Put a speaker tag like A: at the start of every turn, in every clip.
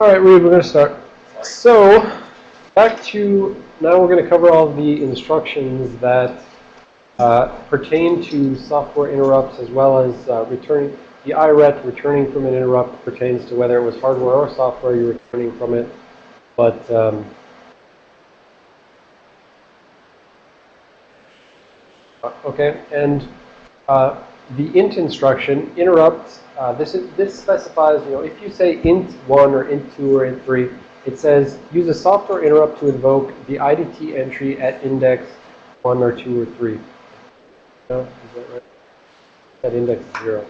A: All right, Reed, we're going to start. So, back to, now we're going to cover all the instructions that uh, pertain to software interrupts as well as uh, returning, the IRET returning from an interrupt pertains to whether it was hardware or software you're returning from it. But, um, uh, okay, and uh, the int instruction interrupts uh, this is this specifies, you know, if you say int one or int two or int three, it says use a software interrupt to invoke the IDT entry at index one or two or three. No, is that right? At index zero.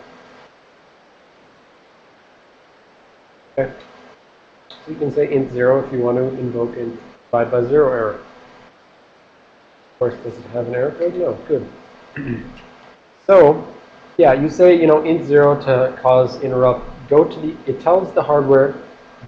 A: Okay. So you can say int zero if you want to invoke int divide by zero error. Of course, does it have an error code? No. Good. so yeah, you say, you know, int 0 to cause interrupt. Go to the, it tells the hardware,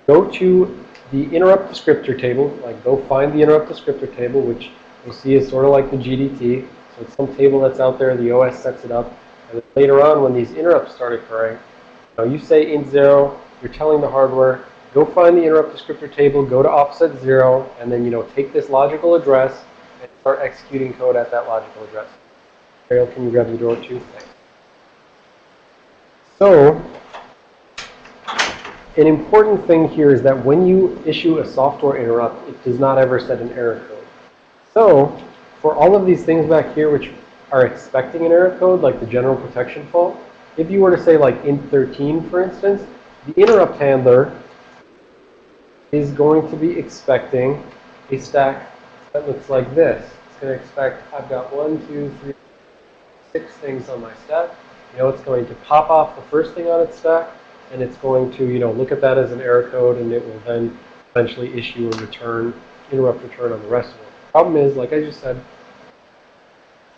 A: go to the interrupt descriptor table, like go find the interrupt descriptor table, which you'll see is sort of like the GDT. So it's some table that's out there, the OS sets it up. And later on, when these interrupts start occurring, you, know, you say int 0, you're telling the hardware, go find the interrupt descriptor table, go to offset 0, and then, you know, take this logical address and start executing code at that logical address. Ariel, can you grab the door too? Thanks. So, an important thing here is that when you issue a software interrupt, it does not ever set an error code. So, for all of these things back here which are expecting an error code, like the general protection fault, if you were to say like int 13, for instance, the interrupt handler is going to be expecting a stack that looks like this. It's going to expect, I've got one, two, three, six things on my stack. You know, it's going to pop off the first thing on its stack, and it's going to, you know, look at that as an error code, and it will then eventually issue a return, interrupt return on the rest of it. The problem is, like I just said,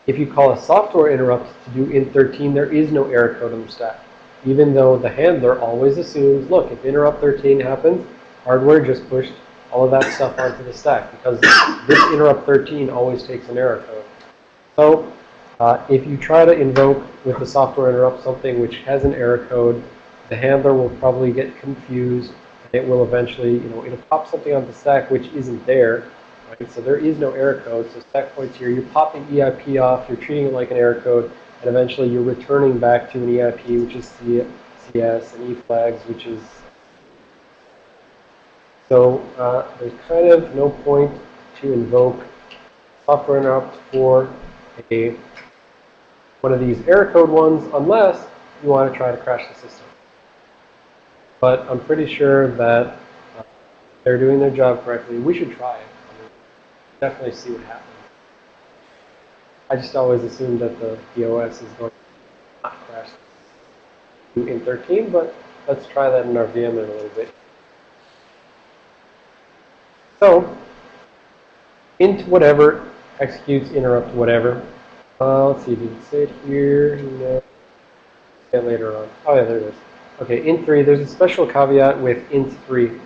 A: if you call a software interrupt to do int13, there is no error code on the stack. Even though the handler always assumes, look, if interrupt 13 happens, hardware just pushed all of that stuff onto the stack because this interrupt 13 always takes an error code. So uh, if you try to invoke with the software interrupt something which has an error code, the handler will probably get confused. And it will eventually, you know, it'll pop something on the stack which isn't there. Right? So there is no error code. So stack points here, you're popping EIP off, you're treating it like an error code, and eventually you're returning back to an EIP, which is CS, and E flags, which is so uh, there's kind of no point to invoke software interrupt for a one of these error code ones unless you want to try to crash the system. But I'm pretty sure that uh, they're doing their job correctly. We should try it. I mean, definitely see what happens. I just always assumed that the, the OS is going to not crash in 13, but let's try that in our VM in a little bit. So, int whatever executes interrupt whatever. Uh, let's see, did it say it here? No. Yeah, later on. Oh, yeah, there it is. Okay, int 3, there's a special caveat with int 3.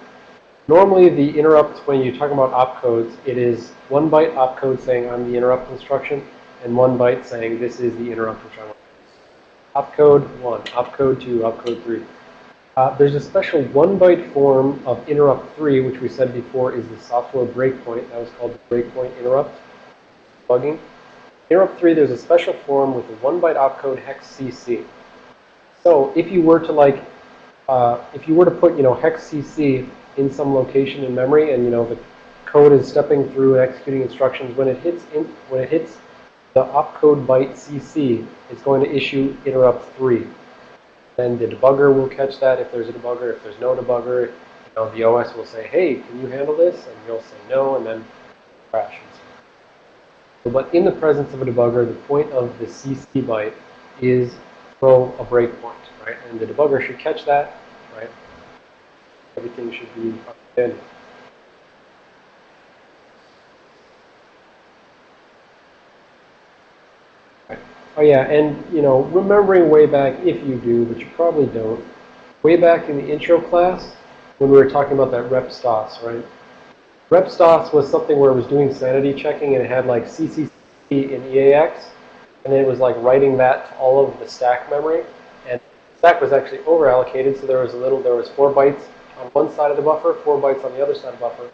A: Normally, the interrupt, when you're talking about opcodes, it is one byte opcode saying I'm the interrupt instruction, and one byte saying this is the interrupt which I want Opcode 1, opcode 2, opcode 3. Uh, there's a special one byte form of interrupt 3, which we said before is the software breakpoint. That was called the breakpoint interrupt, bugging interrupt 3, there's a special form with a 1 byte opcode hex CC. So if you were to like, uh, if you were to put, you know, hex CC in some location in memory and, you know, the code is stepping through and executing instructions, when it hits, in, when it hits the opcode byte CC, it's going to issue interrupt 3. Then the debugger will catch that if there's a debugger. If there's no debugger, you know, the OS will say, hey, can you handle this? And you'll say no, and then crash. But in the presence of a debugger, the point of the CC byte is throw a breakpoint, right? And the debugger should catch that, right? Everything should be in. Oh yeah, and you know, remembering way back, if you do, but you probably don't, way back in the intro class, when we were talking about that rep stos, right? RepStos was something where it was doing sanity checking and it had like CCC in EAX. And it was like writing that to all of the stack memory. And stack was actually over allocated, so there was a little, there was four bytes on one side of the buffer, 4 bytes on the other side of the buffer.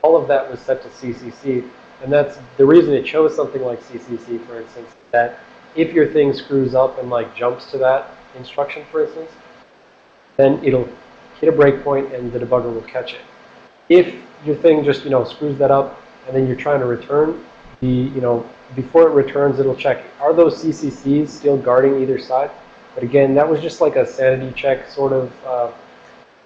A: All of that was set to CCC. And that's the reason it chose something like CCC, for instance, that if your thing screws up and like jumps to that instruction, for instance, then it'll hit a breakpoint and the debugger will catch it. If your thing just, you know, screws that up and then you're trying to return, the, you know, before it returns, it'll check, are those CCCs still guarding either side? But again, that was just like a sanity check, sort of uh,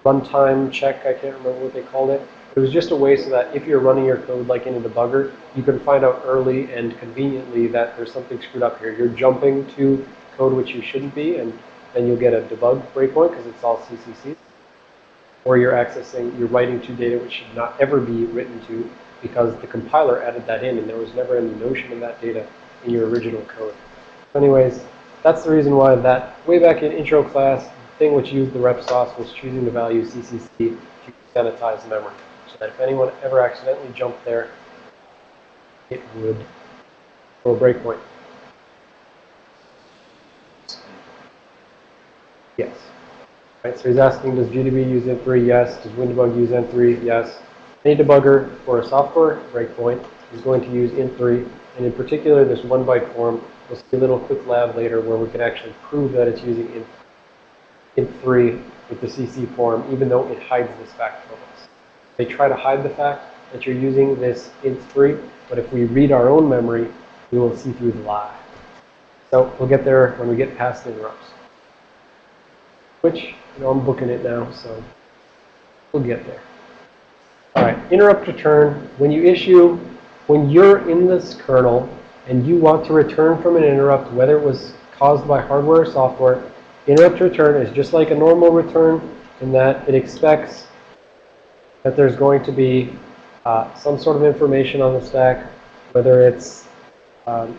A: runtime check. I can't remember what they called it. It was just a way so that if you're running your code like in a debugger, you can find out early and conveniently that there's something screwed up here. You're jumping to code which you shouldn't be, and then you'll get a debug breakpoint because it's all CCC. Or you're accessing, you're writing to data which should not ever be written to because the compiler added that in and there was never any notion of that data in your original code. Anyways, that's the reason why that way back in intro class, the thing which used the rep stos was choosing the value CCC to sanitize memory. So that if anyone ever accidentally jumped there, it would throw a breakpoint. Yes. Right, so he's asking, does GDB use Int3? Yes. Does WinDebug use Int3? Yes. Any debugger for a software breakpoint is going to use Int3. And in particular, this one byte form, we'll see a little quick lab later where we can actually prove that it's using Int, Int3 with the CC form, even though it hides this fact from us. They try to hide the fact that you're using this Int3, but if we read our own memory, we will see through the lie. So we'll get there when we get past the interrupts. Which, you know, I'm booking it now, so we'll get there. All right, interrupt return. When you issue, when you're in this kernel and you want to return from an interrupt, whether it was caused by hardware or software, interrupt return is just like a normal return in that it expects that there's going to be uh, some sort of information on the stack, whether it's um,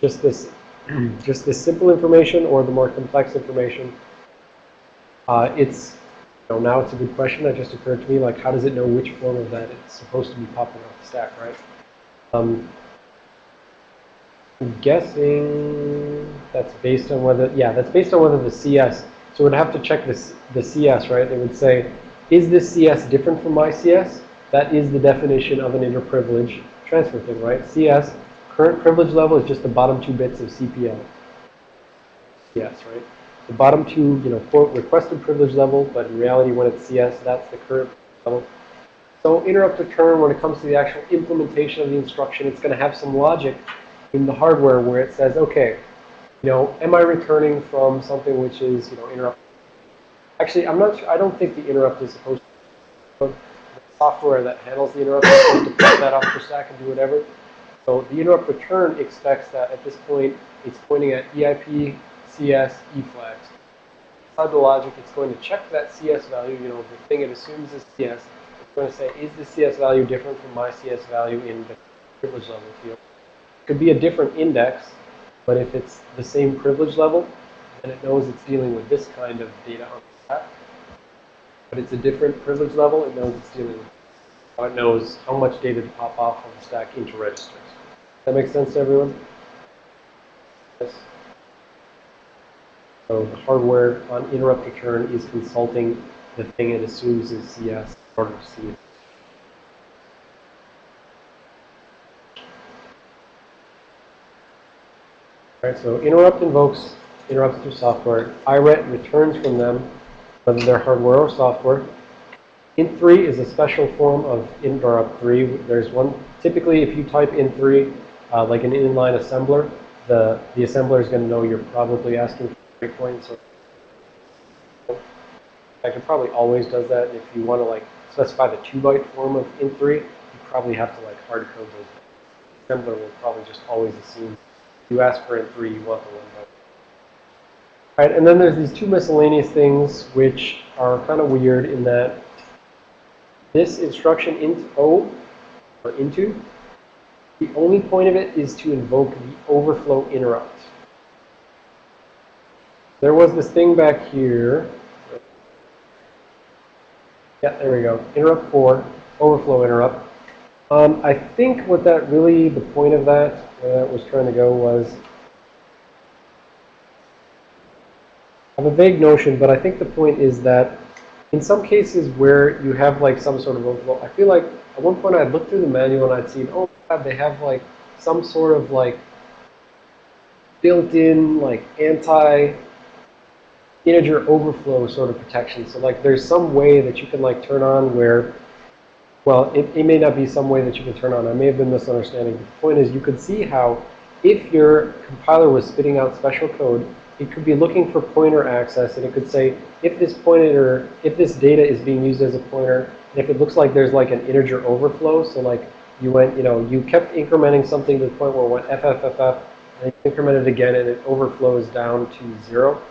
A: just this just this simple information or the more complex information. Uh, it's know, now it's a good question that just occurred to me. Like, how does it know which form of that it's supposed to be popping off the stack, right? Um, I'm guessing that's based on whether, yeah, that's based on whether the CS. So we'd have to check this, the CS, right? They would say, is this CS different from my CS? That is the definition of an interprivilege transfer thing, right? CS, current privilege level is just the bottom two bits of CPL. CS, right? The bottom two, you know, quote, requested privilege level, but in reality, when it's CS, that's the current level. So interrupt return, when it comes to the actual implementation of the instruction, it's going to have some logic in the hardware where it says, okay, you know, am I returning from something which is, you know, interrupt? Actually, I'm not sure, I don't think the interrupt is supposed to, the software that handles the interrupt is supposed to put that off the stack and do whatever. So the interrupt return expects that at this point, it's pointing at EIP CS E flags. Inside the logic, it's going to check that CS value, you know, the thing it assumes is CS. It's going to say, is the CS value different from my CS value in the privilege level field? It could be a different index, but if it's the same privilege level, then it knows it's dealing with this kind of data on the stack. But it's a different privilege level, it knows it's dealing with it knows how much data to pop off of the stack into registers. That makes sense to everyone? Yes. So the hardware on interrupt return is consulting the thing it assumes is CS in order to see it. Alright, so interrupt invokes interrupts through software. IRET returns from them, whether they're hardware or software. Int3 is a special form of interrupt 3. There's one, typically if you type int3, uh, like an inline assembler, the, the assembler is going to know you're probably asking breakpoints. It probably always does that. If you want to like specify the two byte form of int3, you probably have to like hard code those. Assembler will probably just always assume you ask for int3, you want the one byte. All right, and then there's these two miscellaneous things which are kind of weird in that this instruction int o or into the only point of it is to invoke the overflow interrupt. There was this thing back here. Yeah, there we go. Interrupt 4, overflow interrupt. Um, I think what that really, the point of that, where that was trying to go was, I have a vague notion, but I think the point is that in some cases where you have like some sort of overflow, I feel like at one point I'd look through the manual and I'd see, oh God, they have like some sort of like built-in like anti integer overflow sort of protection. So like there's some way that you can like turn on where, well, it, it may not be some way that you can turn on. I may have been misunderstanding. the point is you could see how if your compiler was spitting out special code, it could be looking for pointer access and it could say if this pointer, if this data is being used as a pointer, and if it looks like there's like an integer overflow, so like you went, you know, you kept incrementing something to the point where it went FFFF, and you increment it again and it overflows down to zero,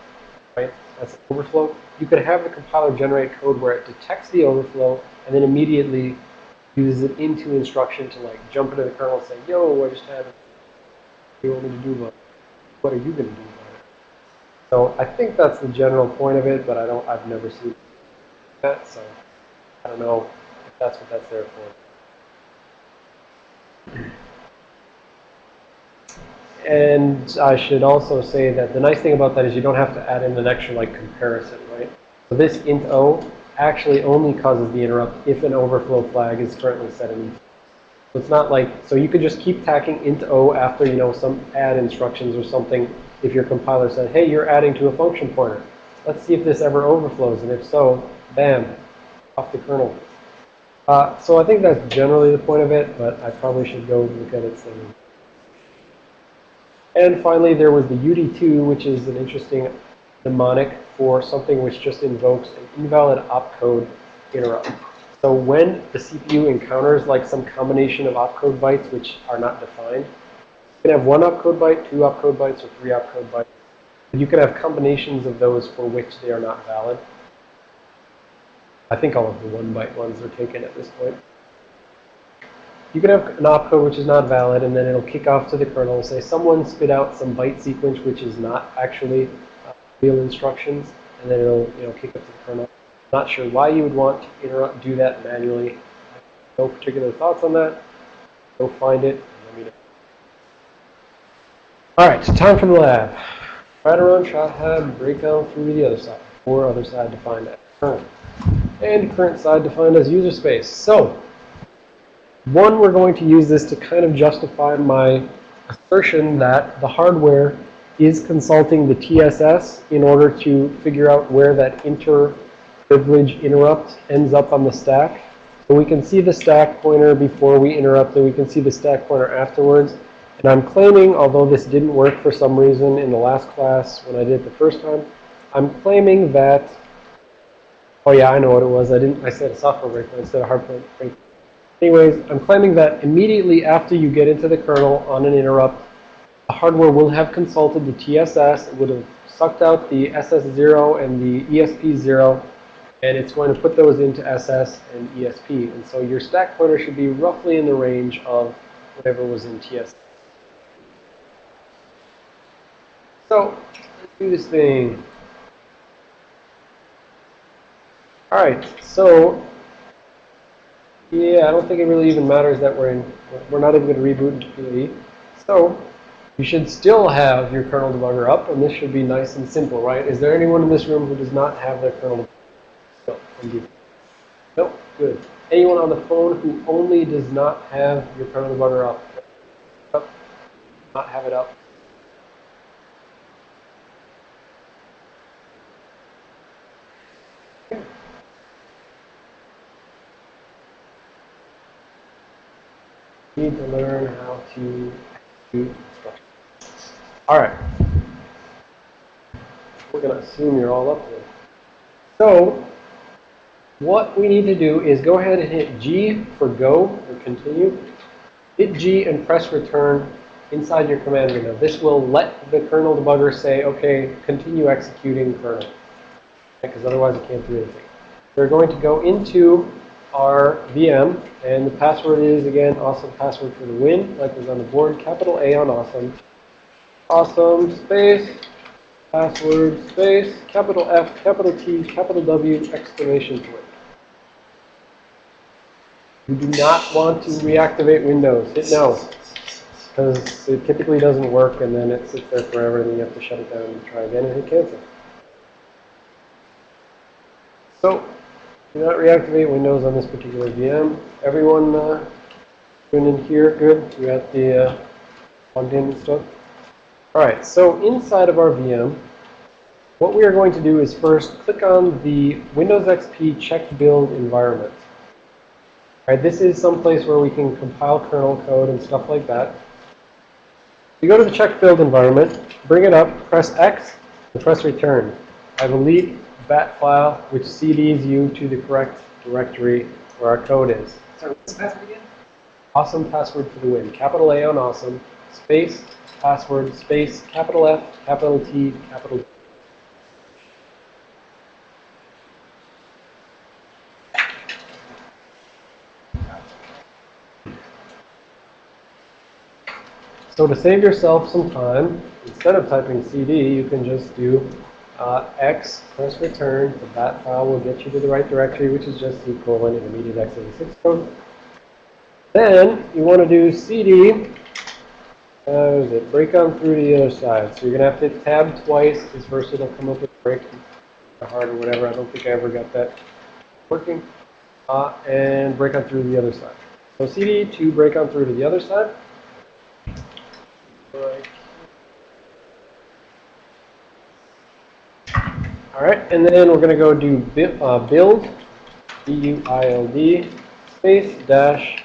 A: right? That's overflow. You could have the compiler generate code where it detects the overflow and then immediately uses it into instruction to like jump into the kernel and say, yo, I just had, you want me to do about? What are you going to do about it? So I think that's the general point of it, but I don't, I've never seen that, so I don't know if that's what that's there for. And I should also say that the nice thing about that is you don't have to add in an extra like comparison, right? So this int o actually only causes the interrupt if an overflow flag is currently set in. So it's not like, so you could just keep tacking int o after, you know, some add instructions or something if your compiler said, hey, you're adding to a function pointer. Let's see if this ever overflows. And if so, bam, off the kernel. Uh, so I think that's generally the point of it, but I probably should go look at it soon. And finally, there was the UD2, which is an interesting mnemonic for something which just invokes an invalid opcode interrupt. So when the CPU encounters like some combination of opcode bytes which are not defined, you can have one opcode byte, two opcode bytes, or three opcode bytes. You can have combinations of those for which they are not valid. I think all of the one byte ones are taken at this point. You can have an opcode which is not valid, and then it'll kick off to the kernel say, someone spit out some byte sequence which is not actually uh, real instructions, and then it'll you know kick up to the kernel. Not sure why you would want to interrupt, do that manually. No particular thoughts on that. Go find it. All right, time for the lab. Right around shot head, break down through the other side, or other side defined as current. And current side defined as user space. So one, we're going to use this to kind of justify my assertion that the hardware is consulting the TSS in order to figure out where that inter-privilege interrupt ends up on the stack. So we can see the stack pointer before we interrupt, and we can see the stack pointer afterwards. And I'm claiming, although this didn't work for some reason in the last class when I did it the first time, I'm claiming that, oh yeah, I know what it was. I didn't, I said a software breakpoint instead of hardware breakpoint. Anyways, I'm claiming that immediately after you get into the kernel on an interrupt, the hardware will have consulted the TSS. It would have sucked out the SS0 and the ESP0, and it's going to put those into SS and ESP. And so your stack pointer should be roughly in the range of whatever was in TSS. So let's do this thing. All right, so yeah, I don't think it really even matters that we're in, we're not even going to reboot into PLE. So you should still have your kernel debugger up, and this should be nice and simple, right? Is there anyone in this room who does not have their kernel debugger? No, Nope, good. Anyone on the phone who only does not have your kernel debugger? Up. Not have it up. Need to learn how to do instructions. All right. We're going to assume you're all up there. So what we need to do is go ahead and hit G for go or continue. Hit G and press return inside your command window. This will let the kernel debugger say, okay, continue executing kernel. Because otherwise it can't do anything. We're going to go into our VM, and the password is, again, awesome password for the win, like was on the board, capital A on awesome. Awesome, space, password, space, capital F, capital T, capital W, exclamation point. You do not want to reactivate Windows. Hit no. Because it typically doesn't work, and then it sits there forever, and you have to shut it down and try again and hit cancel. So Do not reactivate Windows on this particular VM. Everyone uh, in here, good? You got the uh, in and stuff? All right, so inside of our VM, what we are going to do is first click on the Windows XP check build environment. All right, this is some place where we can compile kernel code and stuff like that. You go to the check build environment, bring it up, press X, and press return. I lead bat file which CDs you to the correct directory where our code is.
B: Sorry, what's the password again?
A: Awesome password for the win. Capital A on awesome, space, password, space, capital F, capital T, capital T. So to save yourself some time, instead of typing CD, you can just do uh, X, press return. The bat file will get you to the right directory, which is just the colon intermediate x86 code. Then you want to do CD, uh, is it, break on through to the other side. So you're going to have to hit tab twice, because first it'll come up with break hard or whatever. I don't think I ever got that working. Uh, and break on through to the other side. So CD to break on through to the other side. Right. All right, and then we're going to go do uh, build, B-U-I-L-D, space dash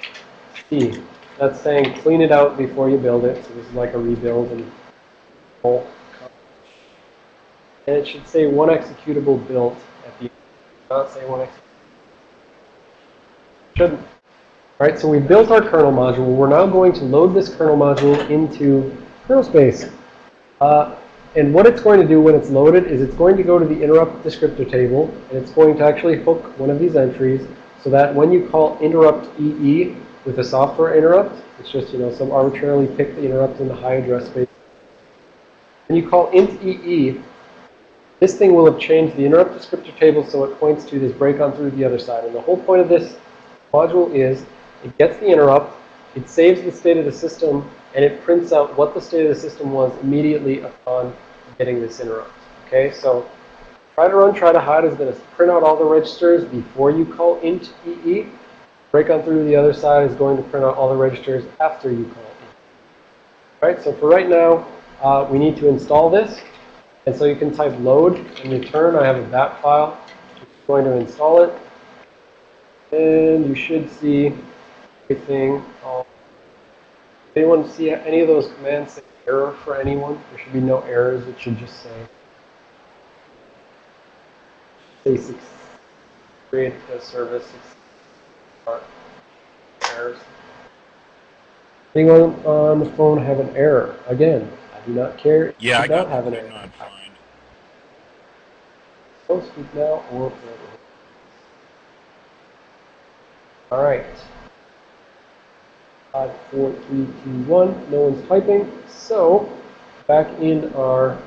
A: C. That's saying clean it out before you build it. So this is like a rebuild and. And it should say one executable built at the end. Not say one executable. Shouldn't. All right, so we built our kernel module. We're now going to load this kernel module into kernel space. Uh, and what it's going to do when it's loaded is it's going to go to the interrupt descriptor table, and it's going to actually hook one of these entries so that when you call interrupt EE with a software interrupt, it's just, you know, some arbitrarily picked interrupt in the high address space. When you call int EE, this thing will have changed the interrupt descriptor table so it points to this break on through the other side. And the whole point of this module is it gets the interrupt, it saves the state of the system, and it prints out what the state of the system was immediately upon getting this interrupt. Okay, so try to run, try to hide is going to print out all the registers before you call int EE. Break on through the other side is going to print out all the registers after you call int. All right, so for right now, uh, we need to install this. And so you can type load and return. I have a bat file. Just going to install it. And you should see everything. Anyone see any of those commands error for anyone? There should be no errors. It should just say basic create a service errors. Anyone on the phone have an error? Again, I do not care.
C: Yeah, I
A: do not
C: got
A: have an
C: it.
A: error.
C: Not fine.
A: So speak now or forever. All right. Five, four, three, two, one. No one's typing. So, back in our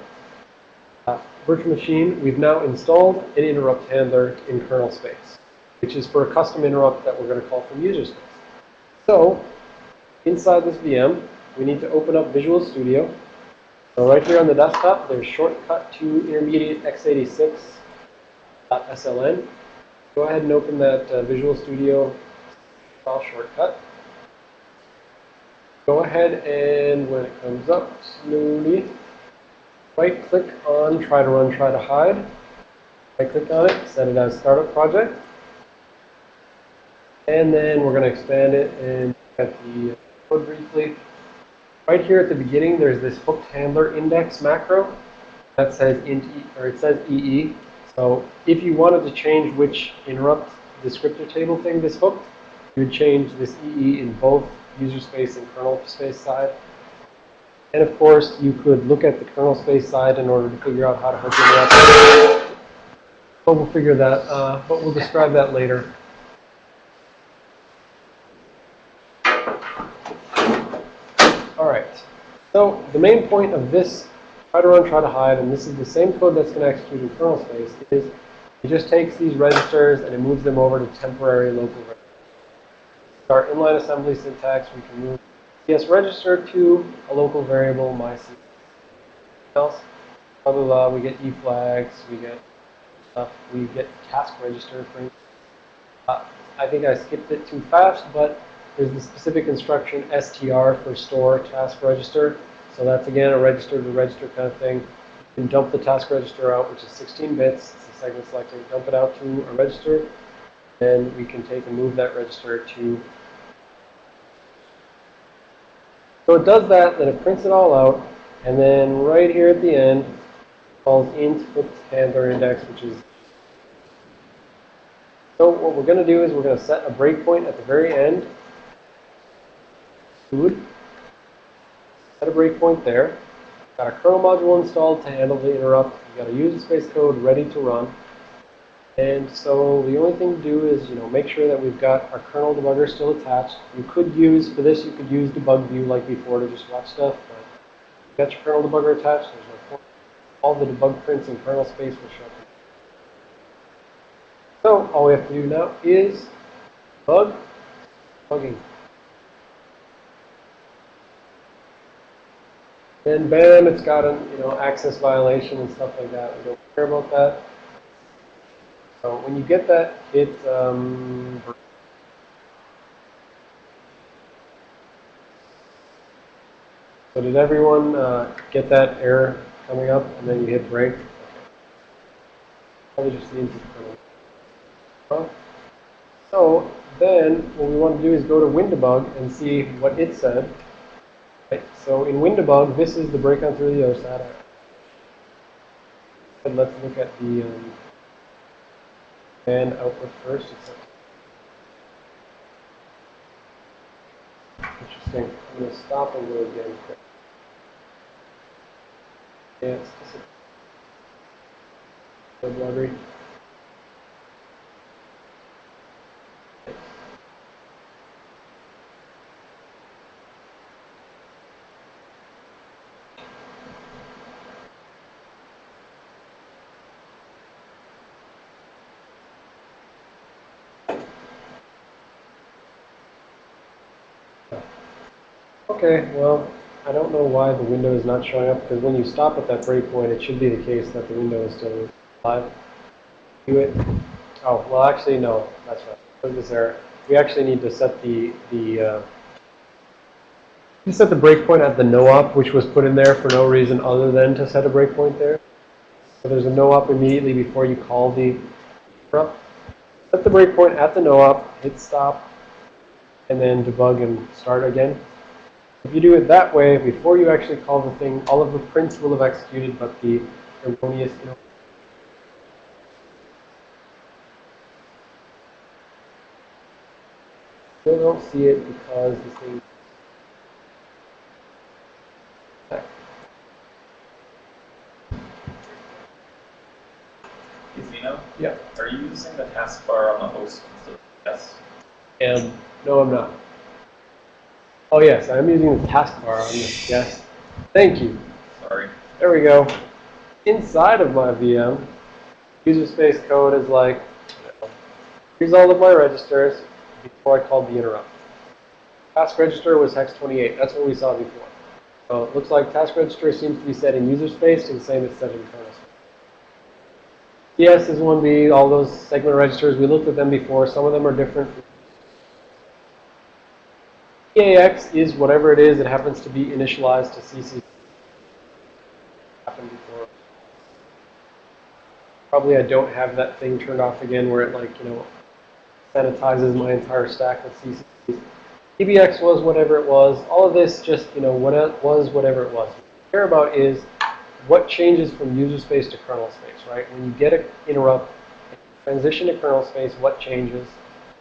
A: uh, virtual machine, we've now installed an interrupt handler in kernel space, which is for a custom interrupt that we're going to call from user space. So, inside this VM, we need to open up Visual Studio. So right here on the desktop, there's shortcut to intermediate x86.sln. Go ahead and open that uh, Visual Studio file shortcut. Go ahead and when it comes up slowly, right click on try to run, try to hide. Right click on it, set it as startup project. And then we're going to expand it and at the code briefly. Right here at the beginning, there's this hooked handler index macro that says int e, or it says EE. So if you wanted to change which interrupt descriptor table thing this hooked, you would change this EE in both user space and kernel space side. And of course, you could look at the kernel space side in order to figure out how to hook it up. But we'll figure that, uh, but we'll describe that later. All right. So the main point of this try to run, try to hide, and this is the same code that's going to execute in kernel space, is it just takes these registers and it moves them over to temporary local registers. Our inline assembly syntax, we can move CS register to a local variable, myc. Else, blah, blah, blah, we get E flags, we get stuff, we get task register, for. Uh, I think I skipped it too fast, but there's the specific instruction str for store task register. So that's again a register to register kind of thing. You can dump the task register out, which is 16 bits. It's a segment selector. Dump it out to a register. Then we can take and move that register to. So it does that, then it prints it all out, and then right here at the end, calls int with handler index, which is so what we're going to do is we're going to set a breakpoint at the very end. Food. Set a breakpoint there. Got a kernel module installed to handle the interrupt. Got a user space code ready to run. And so the only thing to do is, you know, make sure that we've got our kernel debugger still attached. You could use, for this, you could use debug view like before to just watch stuff. But you've got your kernel debugger attached. There's no point. All the debug prints in kernel space will show up so all we have to do now is bug, bugging. And bam, it's got an you know access violation and stuff like that. We don't care about that. So when you get that, it um, so did everyone uh, get that error coming up and then you hit break? Probably just needs to so then what we want to do is go to WinDebug and see what it said. So in WinDebug, this is the breakout through the other side. And let's look at the um, and output first. Interesting. I'm going to stop and go again. Yeah, it's just a library. Okay, well, I don't know why the window is not showing up, because when you stop at that breakpoint, it should be the case that the window is still live. Do it. Oh, well, actually, no, that's right. Look this error. We actually need to set the, the, uh, you set the breakpoint at the no-op, which was put in there for no reason other than to set a breakpoint there. So there's a no-op immediately before you call the interrupt. Set the breakpoint at the no-op, hit stop, and then debug and start again. If you do it that way, before you actually call the thing, all of the prints will have executed, but the erroneous Still don't see it because the thing
B: Xeno?
A: Yeah.
B: Are you using the taskbar on the host instead of yes?
A: And um, no, I'm not. Oh yes, I'm using the taskbar on this. Yes. Thank you.
B: Sorry.
A: There we go. Inside of my VM, user space code is like, here's all of my registers before I called the interrupt. Task register was hex 28. That's what we saw before. So it looks like task register seems to be set in user space and the same as set in kernel space. DS is 1B, all those segment registers, we looked at them before. Some of them are different EAX is whatever it is. It happens to be initialized to CC. Happened before. Probably I don't have that thing turned off again where it like, you know, sanitizes my entire stack with CCs. EBX was whatever it was. All of this just, you know, what it was whatever it was. What we care about is what changes from user space to kernel space, right? When you get an interrupt, transition to kernel space, what changes?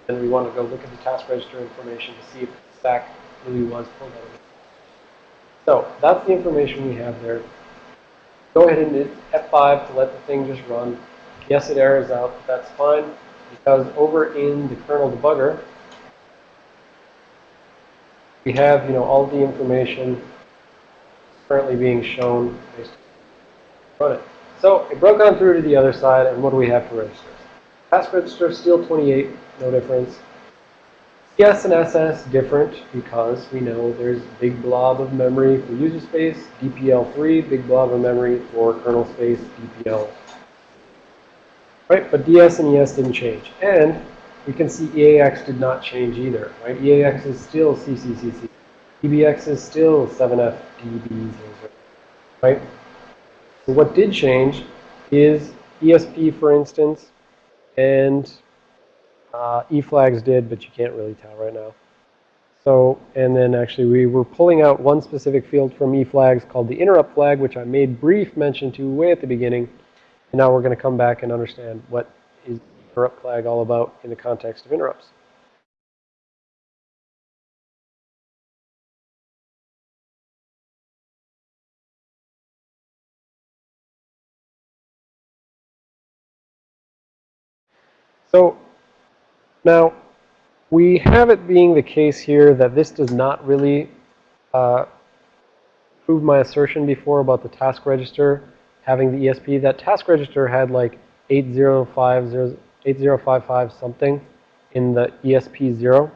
A: And we want to go look at the task register information to see if stack really was pulled out of it. So that's the information we have there. Go ahead and hit F5 to let the thing just run. Yes, it errors out, but that's fine because over in the kernel debugger, we have, you know, all the information currently being shown based on it. So it broke on through to the other side, and what do we have for registers? Task register, still 28, no difference. CS and SS different because we know there's big blob of memory for user space, DPL3, big blob of memory for kernel space, DPL. Right, but DS and ES didn't change. And we can see EAX did not change either, right? EAX is still CCCC. EBX is still 7FDBs, right? So what did change is ESP, for instance, and uh, eFlags did, but you can't really tell right now. So, and then actually we were pulling out one specific field from eFlags called the interrupt flag, which I made brief mention to way at the beginning. And now we're going to come back and understand what is interrupt flag all about in the context of interrupts. So now we have it being the case here that this does not really uh, prove my assertion before about the task register having the ESP. That task register had like 8050, 8055 something in the ESP0.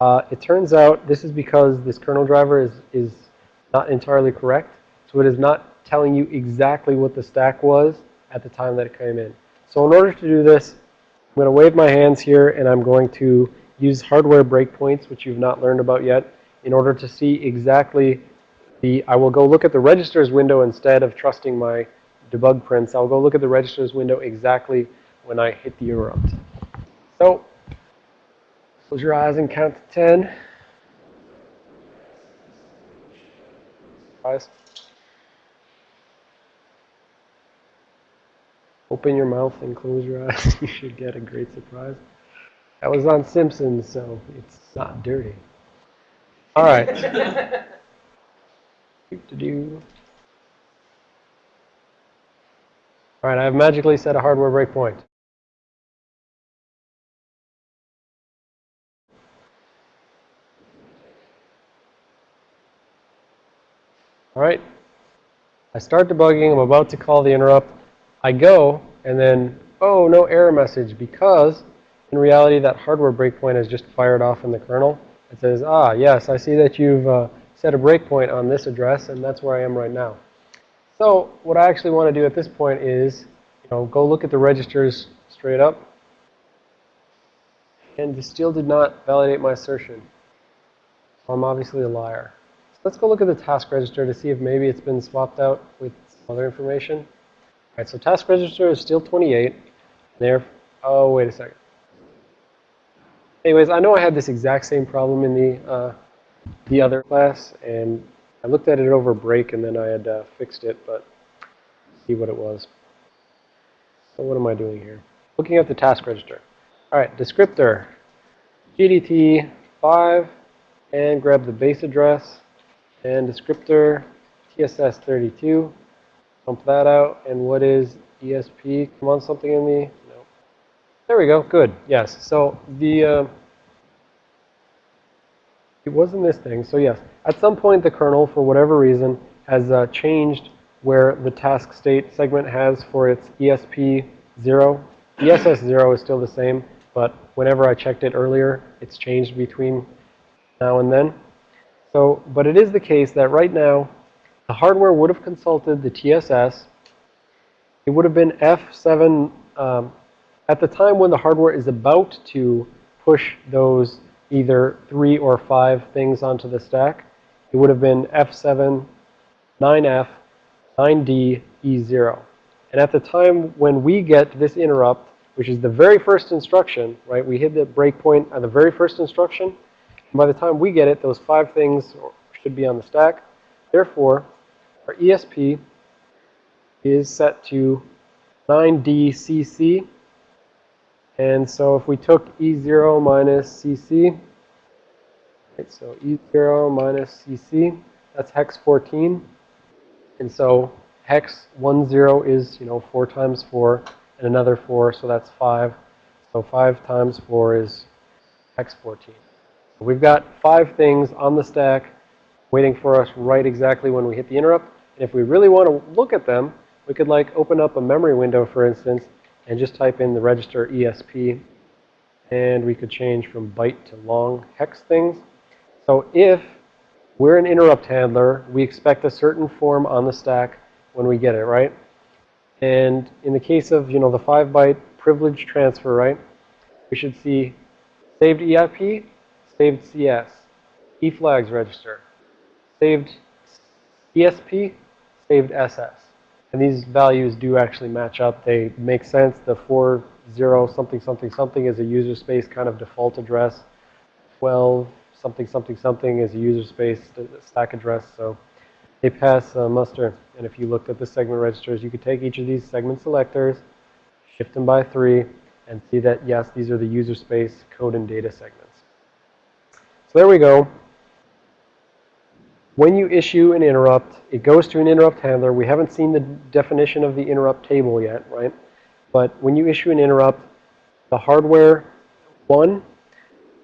A: Uh, it turns out this is because this kernel driver is, is not entirely correct. So it is not telling you exactly what the stack was at the time that it came in. So in order to do this, going to wave my hands here and I'm going to use hardware breakpoints, which you've not learned about yet, in order to see exactly the, I will go look at the registers window instead of trusting my debug prints. I'll go look at the registers window exactly when I hit the interrupt. So, close your eyes and count to 10. Eyes. Open your mouth and close your eyes. you should get a great surprise. That was on Simpsons, so it's not dirty. All right. All right, I've magically set a hardware breakpoint. All right. I start debugging. I'm about to call the interrupt. I go, and then, oh, no error message because in reality, that hardware breakpoint is just fired off in the kernel. It says, ah, yes, I see that you've uh, set a breakpoint on this address, and that's where I am right now. So what I actually want to do at this point is, you know, go look at the registers straight up. And this still did not validate my assertion. So I'm obviously a liar. So let's go look at the task register to see if maybe it's been swapped out with other information. Right, so task register is still 28. There, oh, wait a second. Anyways, I know I had this exact same problem in the uh, the other class, and I looked at it over break, and then I had uh, fixed it, but see what it was. So what am I doing here? Looking at the task register. All right, descriptor, GDT 5, and grab the base address, and descriptor TSS 32. Pump that out, and what is ESP? Come on, something in the there we go. Good. Yes. So the uh, it wasn't this thing. So yes, at some point the kernel, for whatever reason, has uh, changed where the task state segment has for its ESP 0. ESS 0 is still the same, but whenever I checked it earlier, it's changed between now and then. So, but it is the case that right now, the hardware would have consulted the TSS. It would have been F7 um, at the time when the hardware is about to push those either three or five things onto the stack, it would have been F7, 9F, 9D, E0. And at the time when we get this interrupt, which is the very first instruction, right? We hit the breakpoint at the very first instruction. And by the time we get it, those five things should be on the stack. Therefore, our ESP is set to 9DCC, and so if we took E0 minus CC, right, so E0 minus CC, that's hex 14. And so hex 10 is, you know, 4 times 4 and another 4, so that's 5. So 5 times 4 is hex 14. So we've got five things on the stack waiting for us right exactly when we hit the interrupt. And if we really want to look at them, we could like open up a memory window, for instance, and just type in the register ESP. And we could change from byte to long hex things. So if we're an interrupt handler, we expect a certain form on the stack when we get it, right? And in the case of, you know, the 5 byte privilege transfer, right? we should see saved EIP, saved CS, E flags register, saved ESP, saved SS. And these values do actually match up. They make sense. The 4, 0, something, something, something is a user space kind of default address. 12, something, something, something is a user space stack address. So they pass muster. And if you looked at the segment registers, you could take each of these segment selectors, shift them by 3, and see that, yes, these are the user space code and data segments. So there we go. When you issue an interrupt, it goes to an interrupt handler. We haven't seen the definition of the interrupt table yet, right? But when you issue an interrupt, the hardware, one,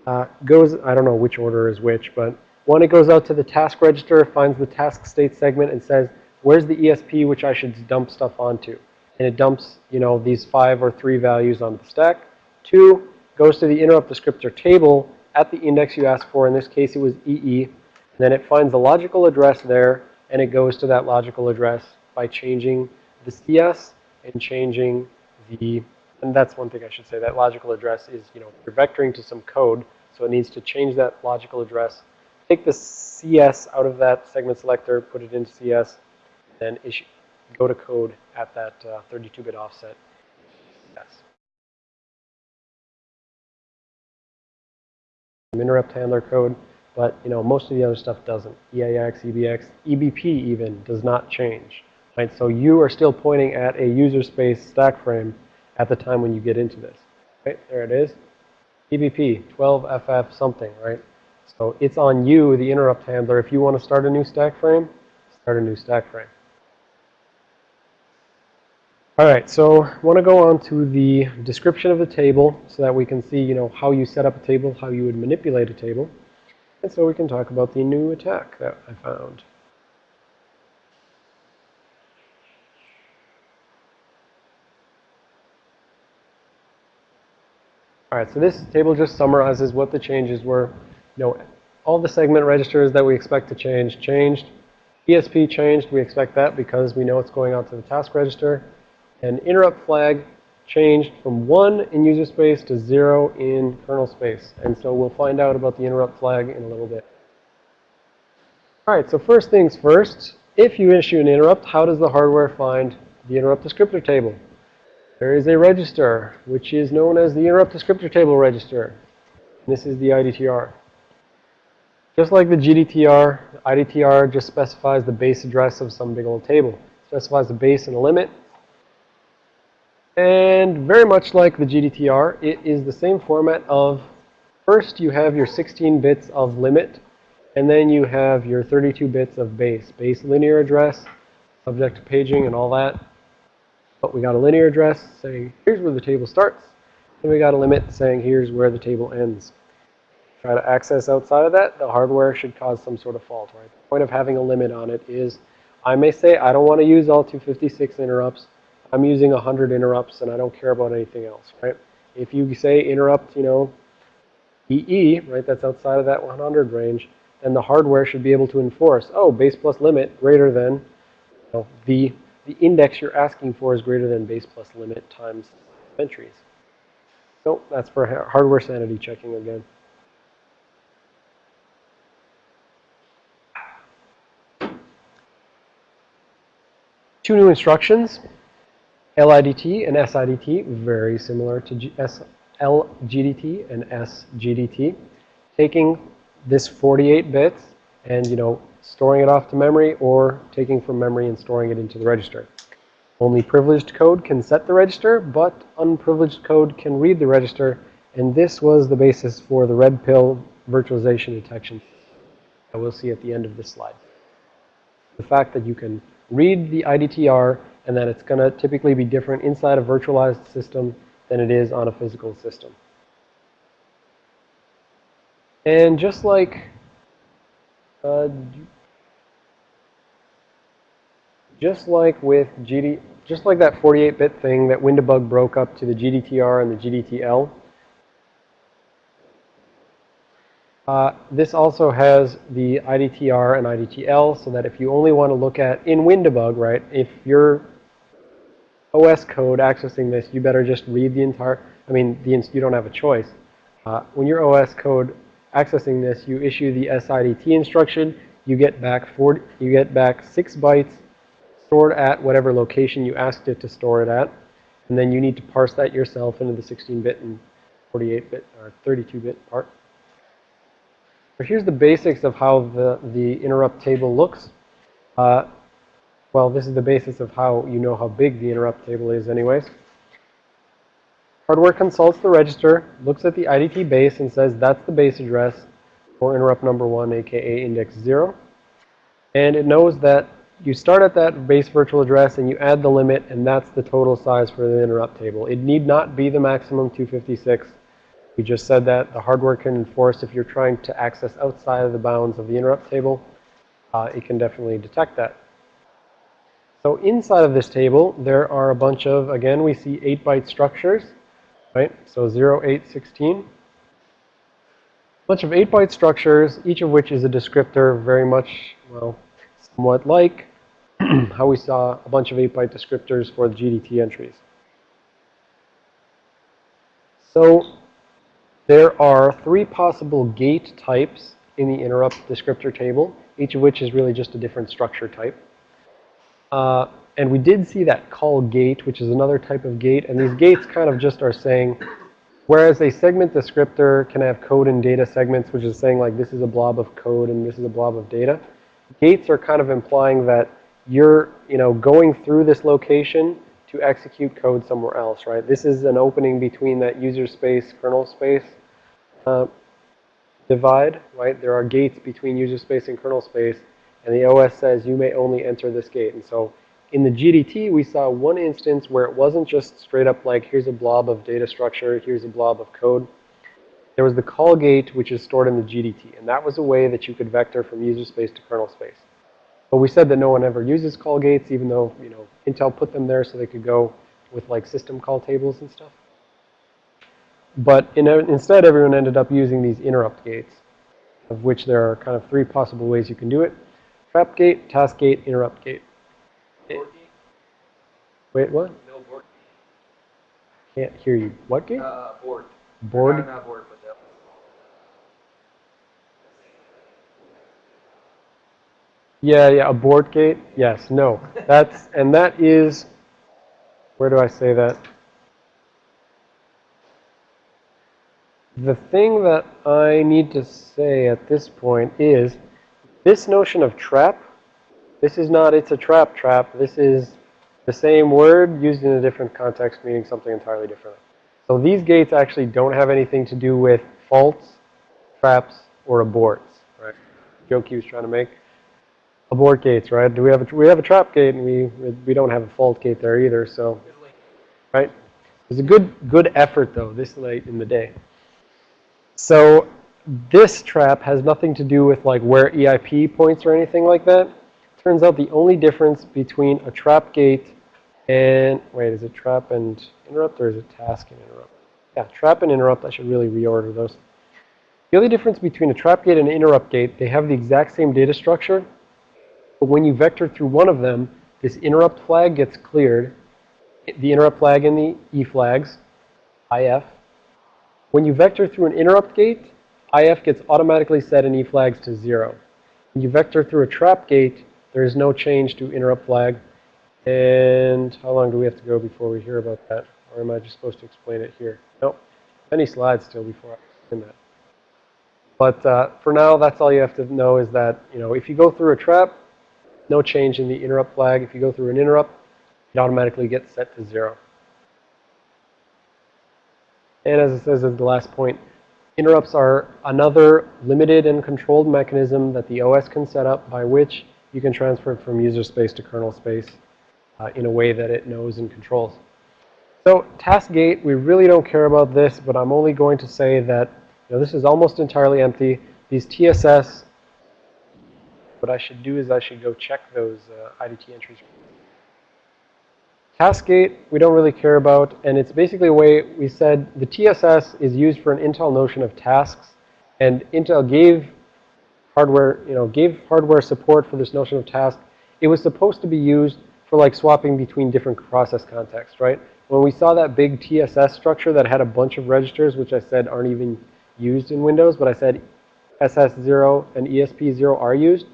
A: uh, goes, I don't know which order is which, but one, it goes out to the task register, finds the task state segment, and says, where's the ESP which I should dump stuff onto? And it dumps, you know, these five or three values onto the stack. Two, goes to the interrupt descriptor table at the index you asked for. In this case, it was EE. Then it finds the logical address there, and it goes to that logical address by changing the CS and changing the, and that's one thing I should say, that logical address is, you know, you're vectoring to some code, so it needs to change that logical address, take the CS out of that segment selector, put it into CS, then issue, go to code at that 32-bit uh, offset. Yes. Interrupt handler code. But, you know, most of the other stuff doesn't. EAX, EBX, EBP even does not change. Right? So you are still pointing at a user space stack frame at the time when you get into this. Right? There it is. EBP, 12FF something, right? So it's on you, the interrupt handler. If you want to start a new stack frame, start a new stack frame. All right, so I want to go on to the description of the table so that we can see, you know, how you set up a table, how you would manipulate a table. And so we can talk about the new attack that I found. All right, so this table just summarizes what the changes were. You know, all the segment registers that we expect to change, changed. ESP changed. We expect that because we know it's going out to the task register. And interrupt flag changed from 1 in user space to 0 in kernel space. And so we'll find out about the interrupt flag in a little bit. All right, so first things first, if you issue an interrupt, how does the hardware find the interrupt descriptor table? There is a register, which is known as the interrupt descriptor table register. This is the IDTR. Just like the GDTR, IDTR just specifies the base address of some big old table. It specifies the base and a limit, and very much like the GDTR, it is the same format of first you have your 16 bits of limit, and then you have your 32 bits of base. Base linear address, subject to paging and all that. But we got a linear address saying here's where the table starts. And we got a limit saying here's where the table ends. Try to access outside of that, the hardware should cause some sort of fault, right? The point of having a limit on it is I may say I don't want to use all 256 interrupts. I'm using 100 interrupts and I don't care about anything else, right? If you say interrupt, you know, EE, right, that's outside of that 100 range, then the hardware should be able to enforce, oh, base plus limit greater than, you know, the, the index you're asking for is greater than base plus limit times entries. So that's for hardware sanity checking again. Two new instructions. LIDT and SIDT, very similar to LGDT and SGDT. Taking this 48 bits and, you know, storing it off to memory or taking from memory and storing it into the register. Only privileged code can set the register, but unprivileged code can read the register. And this was the basis for the red pill virtualization detection that we'll see at the end of this slide. The fact that you can read the IDTR and that it's going to typically be different inside a virtualized system than it is on a physical system. And just like uh, just like with GD, just like that 48-bit thing that WinDbg broke up to the GDTR and the GDTL, uh, this also has the IDTR and IDTL so that if you only want to look at in WinDbg, right, if you're OS code accessing this, you better just read the entire, I mean, the, you don't have a choice. Uh, when your OS code accessing this, you issue the SIDT instruction. You get back 40, you get back six bytes stored at whatever location you asked it to store it at, and then you need to parse that yourself into the 16-bit and 48-bit or 32-bit part. So here's the basics of how the, the interrupt table looks. Uh, well, this is the basis of how you know how big the interrupt table is anyways. Hardware consults the register, looks at the IDT base and says that's the base address for interrupt number one, aka index zero. And it knows that you start at that base virtual address and you add the limit and that's the total size for the interrupt table. It need not be the maximum 256. We just said that the hardware can enforce if you're trying to access outside of the bounds of the interrupt table, uh, it can definitely detect that. So inside of this table, there are a bunch of, again, we see 8-byte structures, right? So 0, 8, 16. A bunch of 8-byte structures, each of which is a descriptor very much, well, somewhat like how we saw a bunch of 8-byte descriptors for the GDT entries. So there are three possible gate types in the interrupt descriptor table, each of which is really just a different structure type. Uh, and we did see that call gate, which is another type of gate. And these gates kind of just are saying, whereas a segment descriptor can have code and data segments, which is saying like this is a blob of code and this is a blob of data. Gates are kind of implying that you're, you know, going through this location to execute code somewhere else, right? This is an opening between that user space, kernel space uh, divide, right? There are gates between user space and kernel space, and the OS says you may only enter this gate. And so in the GDT, we saw one instance where it wasn't just straight up like, here's a blob of data structure, here's a blob of code. There was the call gate, which is stored in the GDT. And that was a way that you could vector from user space to kernel space. But we said that no one ever uses call gates, even though, you know, Intel put them there so they could go with like system call tables and stuff. But in, instead, everyone ended up using these interrupt gates, of which there are kind of three possible ways you can do it. Trap gate, task gate, interrupt gate.
C: Board gate?
A: Wait, what?
C: No board.
A: Can't hear you. What gate?
C: Uh, board.
A: Board?
C: No, not board, but that.
A: Yeah, yeah, a board gate? Yes, no. That's, and that is, where do I say that? The thing that I need to say at this point is, this notion of trap, this is not, it's a trap trap. This is the same word used in a different context, meaning something entirely different. So these gates actually don't have anything to do with faults, traps, or aborts, right? Joke he was trying to make. Abort gates, right? Do we have a, we have a trap gate and we, we don't have a fault gate there either, so, right? It's a good, good effort though, this late in the day. So this trap has nothing to do with like where EIP points or anything like that. Turns out the only difference between a trap gate and, wait, is it trap and interrupt or is it task and interrupt? Yeah, trap and interrupt, I should really reorder those. The only difference between a trap gate and an interrupt gate, they have the exact same data structure. But when you vector through one of them, this interrupt flag gets cleared. The interrupt flag and the E flags, IF. When you vector through an interrupt gate, IF gets automatically set in E flags to zero. When you vector through a trap gate, there is no change to interrupt flag. And how long do we have to go before we hear about that? Or am I just supposed to explain it here? Nope. Many slides still before I explain that. But uh, for now, that's all you have to know is that, you know, if you go through a trap, no change in the interrupt flag. If you go through an interrupt, it automatically gets set to zero. And as it says as the last point, interrupts are another limited and controlled mechanism that the OS can set up by which you can transfer from user space to kernel space uh, in a way that it knows and controls. So task gate, we really don't care about this, but I'm only going to say that you know, this is almost entirely empty. These TSS, what I should do is I should go check those uh, IDT entries. Task gate, we don't really care about, and it's basically a way we said the TSS is used for an Intel notion of tasks, and Intel gave hardware, you know, gave hardware support for this notion of task. It was supposed to be used for like swapping between different process contexts, right? When we saw that big TSS structure that had a bunch of registers, which I said aren't even used in Windows, but I said SS0 and ESP0 are used.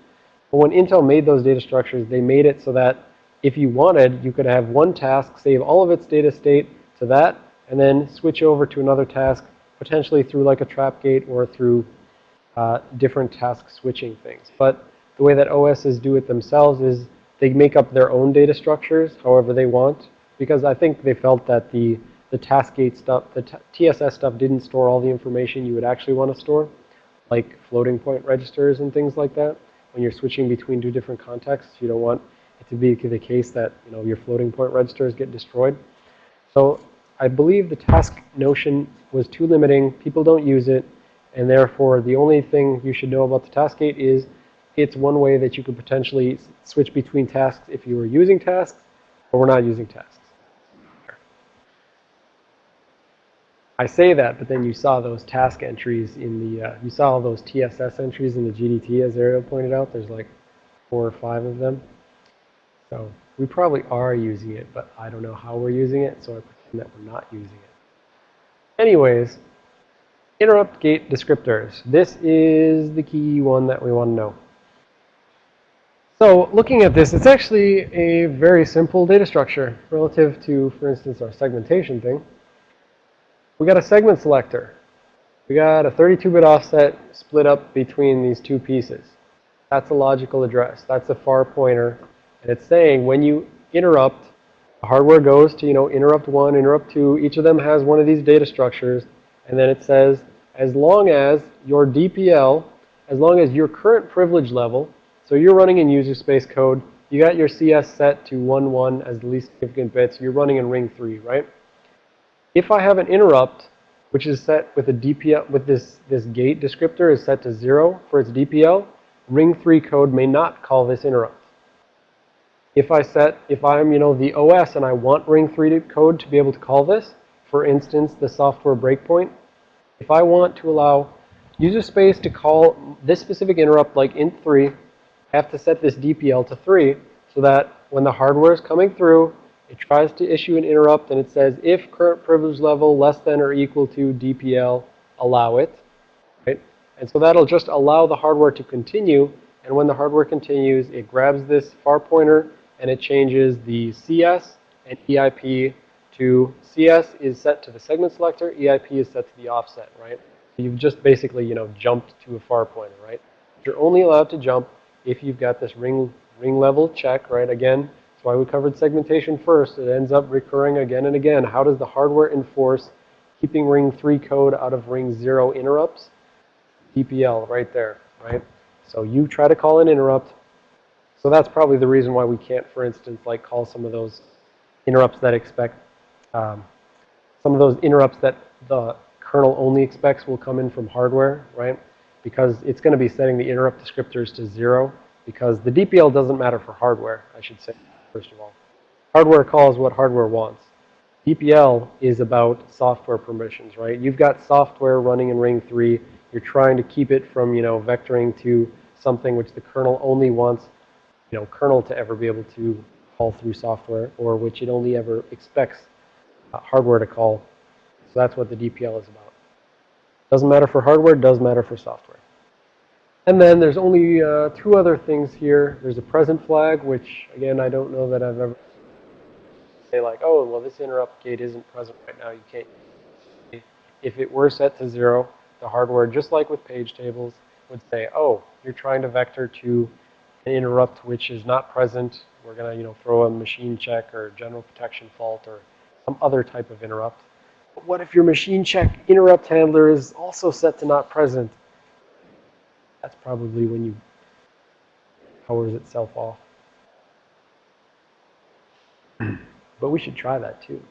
A: But when Intel made those data structures, they made it so that if you wanted, you could have one task save all of its data state to that, and then switch over to another task, potentially through like a trap gate or through uh, different task switching things. But the way that OSs do it themselves is they make up their own data structures however they want, because I think they felt that the, the task gate stuff, the TSS stuff didn't store all the information you would actually want to store, like floating point registers and things like that. When you're switching between two different contexts, you don't want to be the case that, you know, your floating point registers get destroyed. So I believe the task notion was too limiting. People don't use it. And therefore, the only thing you should know about the task gate is it's one way that you could potentially switch between tasks if you were using tasks or we're not using tasks. I say that, but then you saw those task entries in the, uh, you saw all those TSS entries in the GDT, as Ariel pointed out. There's like four or five of them. So we probably are using it, but I don't know how we're using it, so I pretend that we're not using it. Anyways, interrupt gate descriptors. This is the key one that we want to know. So looking at this, it's actually a very simple data structure relative to, for instance, our segmentation thing. We got a segment selector. We got a 32-bit offset split up between these two pieces. That's a logical address. That's a far pointer. And it's saying when you interrupt, the hardware goes to, you know, interrupt one, interrupt two. Each of them has one of these data structures. And then it says, as long as your DPL, as long as your current privilege level so you're running in user space code. You got your CS set to 1, 1 as the least significant bit. So you're running in ring 3, right? If I have an interrupt, which is set with a DPL, with this, this gate descriptor is set to 0 for its DPL, ring 3 code may not call this interrupt. If I set, if I'm, you know, the OS and I want ring 3 code to be able to call this, for instance, the software breakpoint, if I want to allow user space to call this specific interrupt like int3 I have to set this DPL to 3 so that when the hardware is coming through, it tries to issue an interrupt and it says if current privilege level less than or equal to DPL, allow it. Right? And so that'll just allow the hardware to continue. And when the hardware continues, it grabs this far pointer and it changes the CS and EIP to CS is set to the segment selector, EIP is set to the offset, right? You've just basically, you know, jumped to a far pointer, right? You're only allowed to jump if you've got this ring, ring level check, right? Again, that's why we covered segmentation first. It ends up recurring again and again. How does the hardware enforce keeping ring 3 code out of ring 0 interrupts? DPL right there, right? So you try to call an interrupt. So that's probably the reason why we can't, for instance, like call some of those interrupts that expect, um, some of those interrupts that the kernel only expects will come in from hardware, right? because it's going to be setting the interrupt descriptors to zero because the DPL doesn't matter for hardware, I should say, first of all. Hardware calls what hardware wants. DPL is about software permissions, right? You've got software running in ring 3. You're trying to keep it from, you know, vectoring to something which the kernel only wants, you know, kernel to ever be able to call through software or which it only ever expects uh, hardware to call. So that's what the DPL is about. Doesn't matter for hardware, does matter for software. And then there's only uh, two other things here. There's a present flag, which, again, I don't know that I've ever say like, oh, well, this interrupt gate isn't present right now. You can't. If it were set to zero, the hardware, just like with page tables, would say, oh, you're trying to vector to an interrupt which is not present. We're going to, you know, throw a machine check or general protection fault or some other type of interrupt. But what if your machine check interrupt handler is also set to not present? That's probably when you powers itself off. but we should try that too.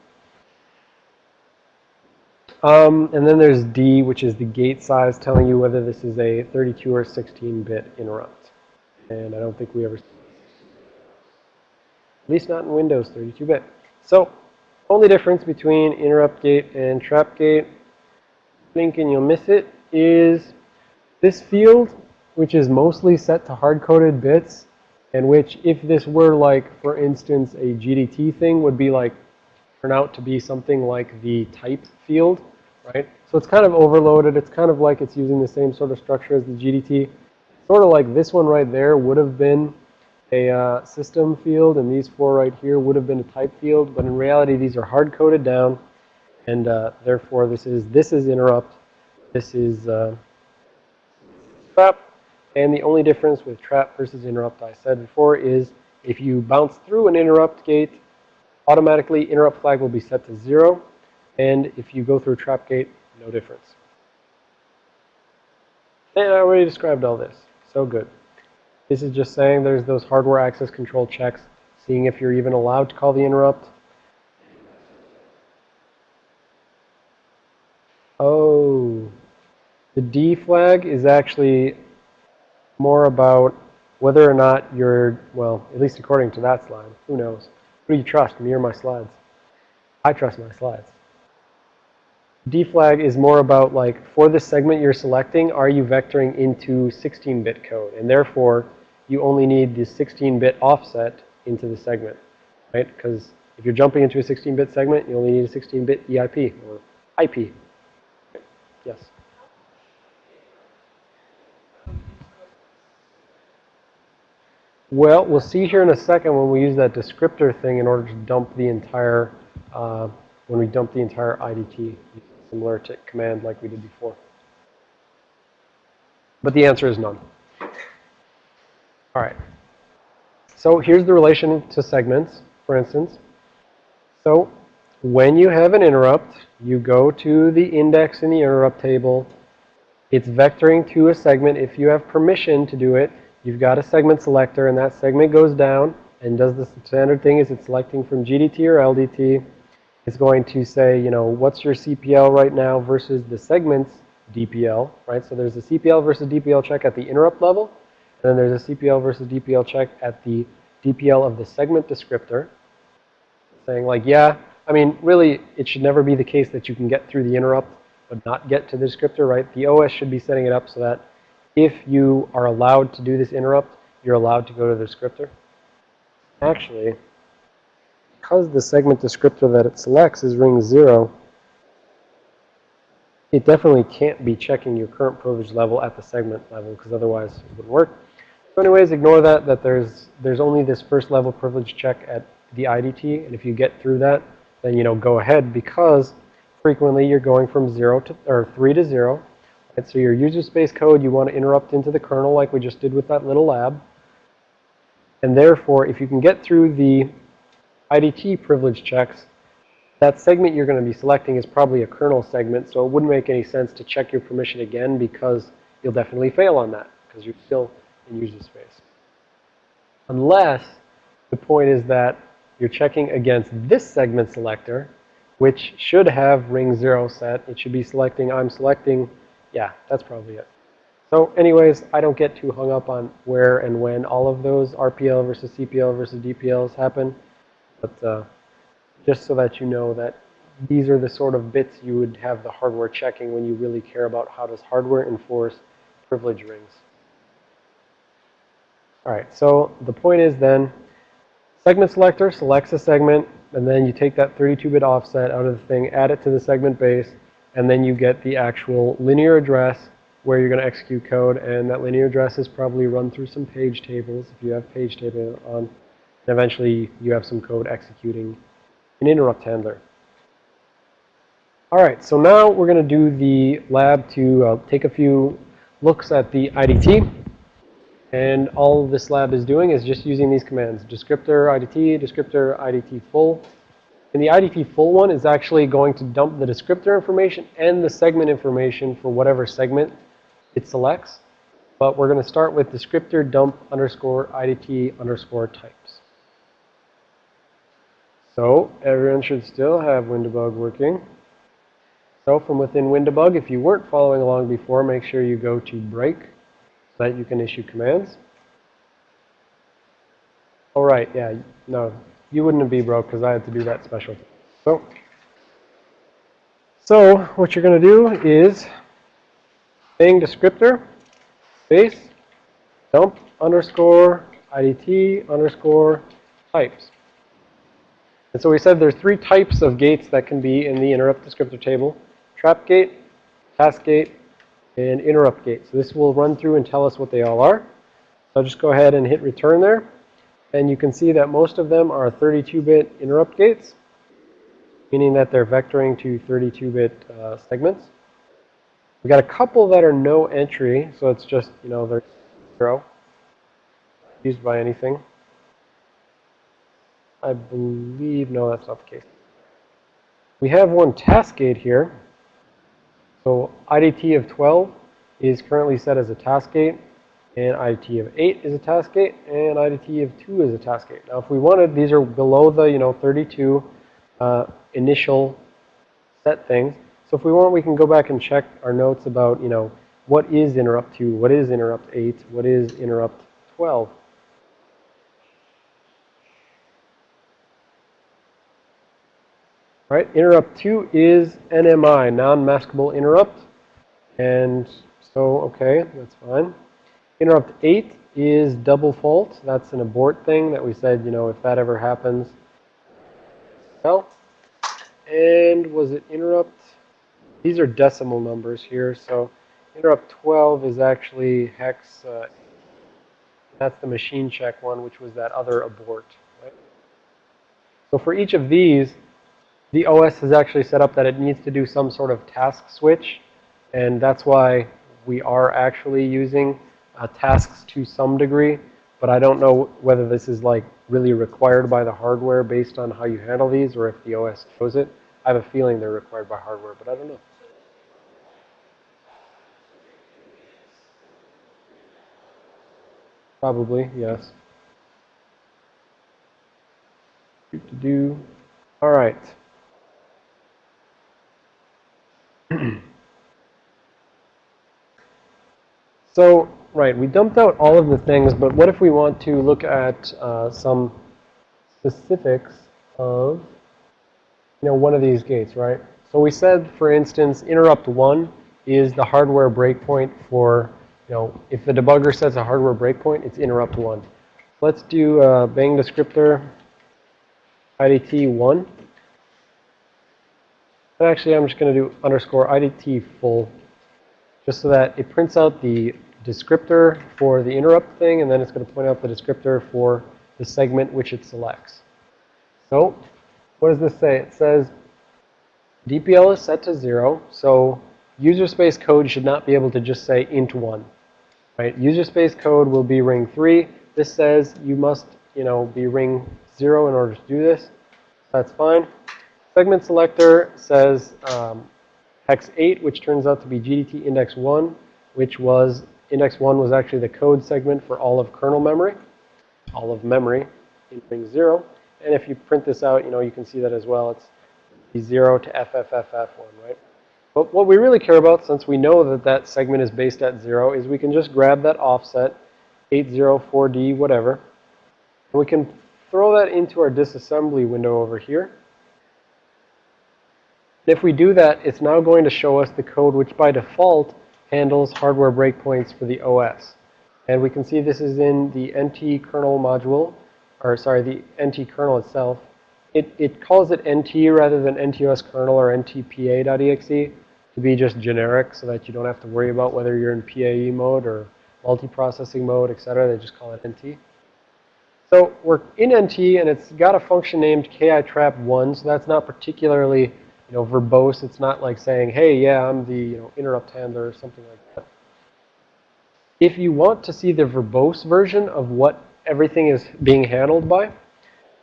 A: Um, and then there's D, which is the gate size, telling you whether this is a 32 or 16-bit interrupt. And I don't think we ever, at least not in Windows 32-bit. So only difference between interrupt gate and trap gate, blink and you'll miss it, is this field, which is mostly set to hard-coded bits, and which if this were like, for instance, a GDT thing would be like, turn out to be something like the type field, right? So it's kind of overloaded. It's kind of like it's using the same sort of structure as the GDT. Sort of like this one right there would have been a uh, system field, and these four right here would have been a type field. But in reality, these are hard-coded down, and uh, therefore this is this is interrupt, this is uh, trap, and the only difference with trap versus interrupt I said before is if you bounce through an interrupt gate, automatically interrupt flag will be set to zero, and if you go through trap gate, no difference. And I already described all this. So good. This is just saying there's those hardware access control checks, seeing if you're even allowed to call the interrupt. Oh, the D flag is actually more about whether or not you're, well, at least according to that slide. Who knows? Who do you trust, me or my slides? I trust my slides. D flag is more about like, for the segment you're selecting, are you vectoring into 16-bit code? And therefore, you only need the 16-bit offset into the segment, right? Because if you're jumping into a 16-bit segment, you only need a 16-bit EIP or IP. Yes. Well, we'll see here in a second when we use that descriptor thing in order to dump the entire, uh, when we dump the entire IDT, similar to command like we did before. But the answer is none. All right. So here's the relation to segments, for instance. So when you have an interrupt, you go to the index in the interrupt table. It's vectoring to a segment. If you have permission to do it, you've got a segment selector, and that segment goes down and does the standard thing is it's selecting from GDT or LDT. It's going to say, you know, what's your CPL right now versus the segment's DPL, right? So there's a CPL versus DPL check at the interrupt level. And then there's a CPL versus DPL check at the DPL of the segment descriptor. Saying like, yeah, I mean, really, it should never be the case that you can get through the interrupt but not get to the descriptor, right? The OS should be setting it up so that if you are allowed to do this interrupt, you're allowed to go to the descriptor. Actually, because the segment descriptor that it selects is ring 0, it definitely can't be checking your current privilege level at the segment level because otherwise it wouldn't work. So anyways, ignore that, that there's, there's only this first level privilege check at the IDT. And if you get through that, then, you know, go ahead because frequently you're going from 0 to, or 3 to 0. Right? So your user space code, you want to interrupt into the kernel like we just did with that little lab. And therefore, if you can get through the IDT privilege checks, that segment you're going to be selecting is probably a kernel segment, so it wouldn't make any sense to check your permission again because you'll definitely fail on that because you're still in user space. Unless the point is that you're checking against this segment selector, which should have ring 0 set. It should be selecting, I'm selecting, yeah, that's probably it. So anyways, I don't get too hung up on where and when all of those RPL versus CPL versus DPLs happen. But uh, just so that you know that these are the sort of bits you would have the hardware checking when you really care about how does hardware enforce privilege rings. All right, so the point is then, segment selector selects a segment, and then you take that 32-bit offset out of the thing, add it to the segment base, and then you get the actual linear address where you're going to execute code, and that linear address is probably run through some page tables if you have page table on. And eventually, you have some code executing an interrupt handler. All right, so now we're going to do the lab to uh, take a few looks at the IDT. And all this lab is doing is just using these commands, descriptor IDT, descriptor IDT full. And the IDT full one is actually going to dump the descriptor information and the segment information for whatever segment it selects. But we're going to start with descriptor dump underscore IDT underscore types. So everyone should still have WinDbg working. So from within WinDbg, if you weren't following along before, make sure you go to break so that you can issue commands. All right, yeah, no, you wouldn't be broke because I had to do that special. So, so what you're going to do is saying descriptor space dump underscore IDT underscore types. And so we said there's three types of gates that can be in the interrupt descriptor table. Trap gate, task gate, and interrupt gate. So this will run through and tell us what they all are. So I'll just go ahead and hit return there. And you can see that most of them are 32-bit interrupt gates, meaning that they're vectoring to 32-bit uh, segments. We got a couple that are no entry, so it's just, you know, they're zero, used by anything. I believe, no, that's not the case. We have one task gate here. So IDT of 12 is currently set as a task gate, and IDT of 8 is a task gate, and IDT of 2 is a task gate. Now, if we wanted, these are below the, you know, 32 uh, initial set things. So if we want, we can go back and check our notes about, you know, what is interrupt 2, what is interrupt 8, what is interrupt 12. Right, interrupt 2 is NMI, non-maskable interrupt. And so, okay, that's fine. Interrupt 8 is double fault. That's an abort thing that we said, you know, if that ever happens. Well, and was it interrupt? These are decimal numbers here. So interrupt 12 is actually hex. Uh, that's the machine check one, which was that other abort. Right? So for each of these, the OS has actually set up that it needs to do some sort of task switch. And that's why we are actually using uh, tasks to some degree. But I don't know whether this is like really required by the hardware based on how you handle these or if the OS shows it. I have a feeling they're required by hardware, but I don't know. Probably, yes. Do to do. All right. so, right, we dumped out all of the things, but what if we want to look at uh, some specifics of, you know, one of these gates, right? So we said, for instance, interrupt 1 is the hardware breakpoint for, you know, if the debugger sets a hardware breakpoint, it's interrupt 1. Let's do uh, bang descriptor IDT 1. And actually, I'm just going to do underscore IDT full, just so that it prints out the descriptor for the interrupt thing, and then it's going to point out the descriptor for the segment which it selects. So what does this say? It says DPL is set to 0, so user space code should not be able to just say int 1. Right? User space code will be ring 3. This says you must, you know, be ring 0 in order to do this. That's fine. Segment selector says um, hex 8, which turns out to be GDT index 1, which was index 1 was actually the code segment for all of kernel memory, all of memory in ring 0. And if you print this out, you know, you can see that as well. It's 0 to FFFF1, right? But what we really care about, since we know that that segment is based at 0, is we can just grab that offset, 804D, whatever, and we can throw that into our disassembly window over here. If we do that, it's now going to show us the code which by default handles hardware breakpoints for the OS. And we can see this is in the NT kernel module, or sorry, the NT kernel itself. It, it calls it NT rather than NTOS kernel or NTPA.exe to be just generic so that you don't have to worry about whether you're in PAE mode or multiprocessing mode, etc. They just call it NT. So we're in NT, and it's got a function named kitrap1, so that's not particularly you know, verbose. It's not like saying, hey, yeah, I'm the you know, interrupt handler or something like that. If you want to see the verbose version of what everything is being handled by,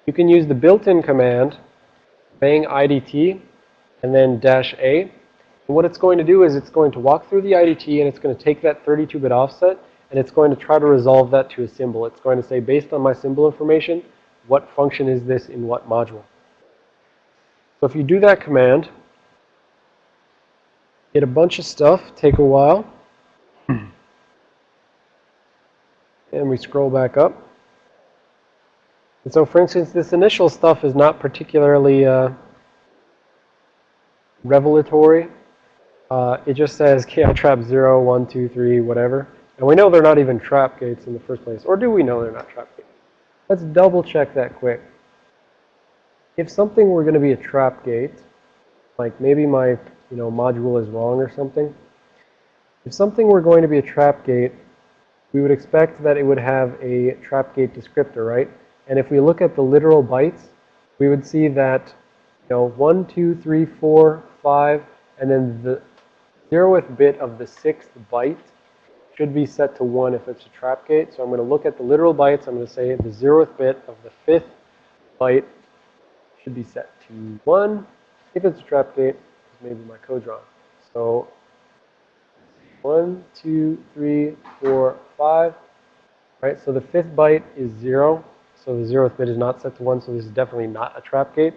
A: you can use the built-in command bang IDT and then dash A. And what it's going to do is it's going to walk through the IDT and it's going to take that 32-bit offset and it's going to try to resolve that to a symbol. It's going to say, based on my symbol information, what function is this in what module? So if you do that command, get a bunch of stuff, take a while, and we scroll back up. And so, for instance, this initial stuff is not particularly uh, revelatory. Uh, it just says ki trap 0, 1, 2, 3, whatever. And we know they're not even trap gates in the first place. Or do we know they're not trap gates? Let's double check that quick. If something were going to be a trap gate, like maybe my you know, module is wrong or something. If something were going to be a trap gate, we would expect that it would have a trap gate descriptor, right? And if we look at the literal bytes, we would see that, you know, 1, 2, 3, 4, 5, and then the zeroth bit of the sixth byte should be set to 1 if it's a trap gate. So I'm going to look at the literal bytes. I'm going to say the zeroth bit of the fifth byte should be set to 1 if it's a trap gate maybe my code's wrong. So one, two, three, four, five. Right, so the fifth byte is zero. So the zeroth bit is not set to one, so this is definitely not a trap gate.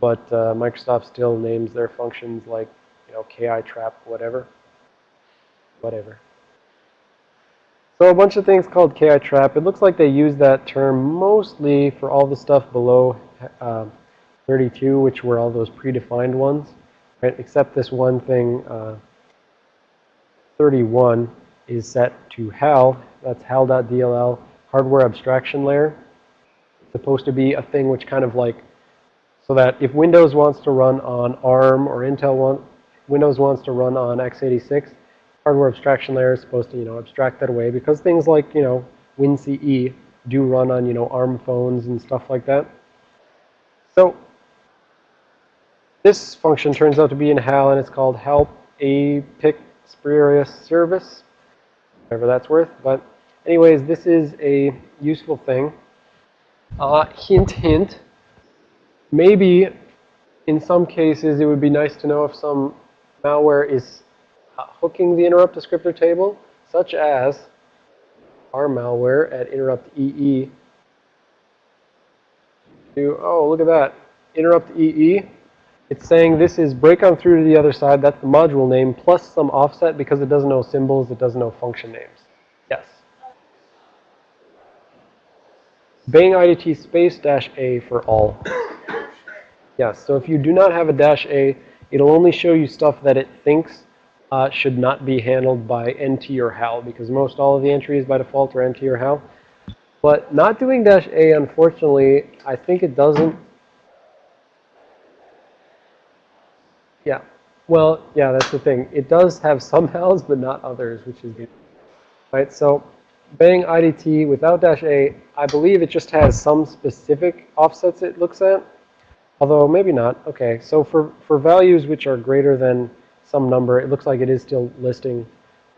A: But uh, Microsoft still names their functions like, you know, ki trap, whatever. Whatever. So a bunch of things called ki trap. It looks like they use that term mostly for all the stuff below uh, 32, which were all those predefined ones right? Except this one thing, uh, 31 is set to HAL. That's HAL.dll, hardware abstraction layer. It's supposed to be a thing which kind of like, so that if Windows wants to run on ARM or Intel Windows wants to run on x86, hardware abstraction layer is supposed to, you know, abstract that away because things like, you know, WinCE do run on, you know, ARM phones and stuff like that. So this function turns out to be in HAL, and it's called help a pick spurious service, whatever that's worth. But anyways, this is a useful thing. Uh, hint, hint. Maybe in some cases it would be nice to know if some malware is uh, hooking the interrupt descriptor table, such as our malware at interrupt EE. Oh, look at that. Interrupt EE it's saying this is break on through to the other side. That's the module name plus some offset because it doesn't know symbols. It doesn't know function names. Yes. Bang IDT space dash A for all. Yes. So if you do not have a dash A, it'll only show you stuff that it thinks uh, should not be handled by NT or HAL because most all of the entries by default are NT or HAL. But not doing dash A, unfortunately, I think it doesn't Yeah. Well, yeah, that's the thing. It does have some HALs, but not others, which is good. Right, so Bang IDT without dash A, I believe it just has some specific offsets it looks at. Although maybe not. Okay, so for, for values which are greater than some number, it looks like it is still listing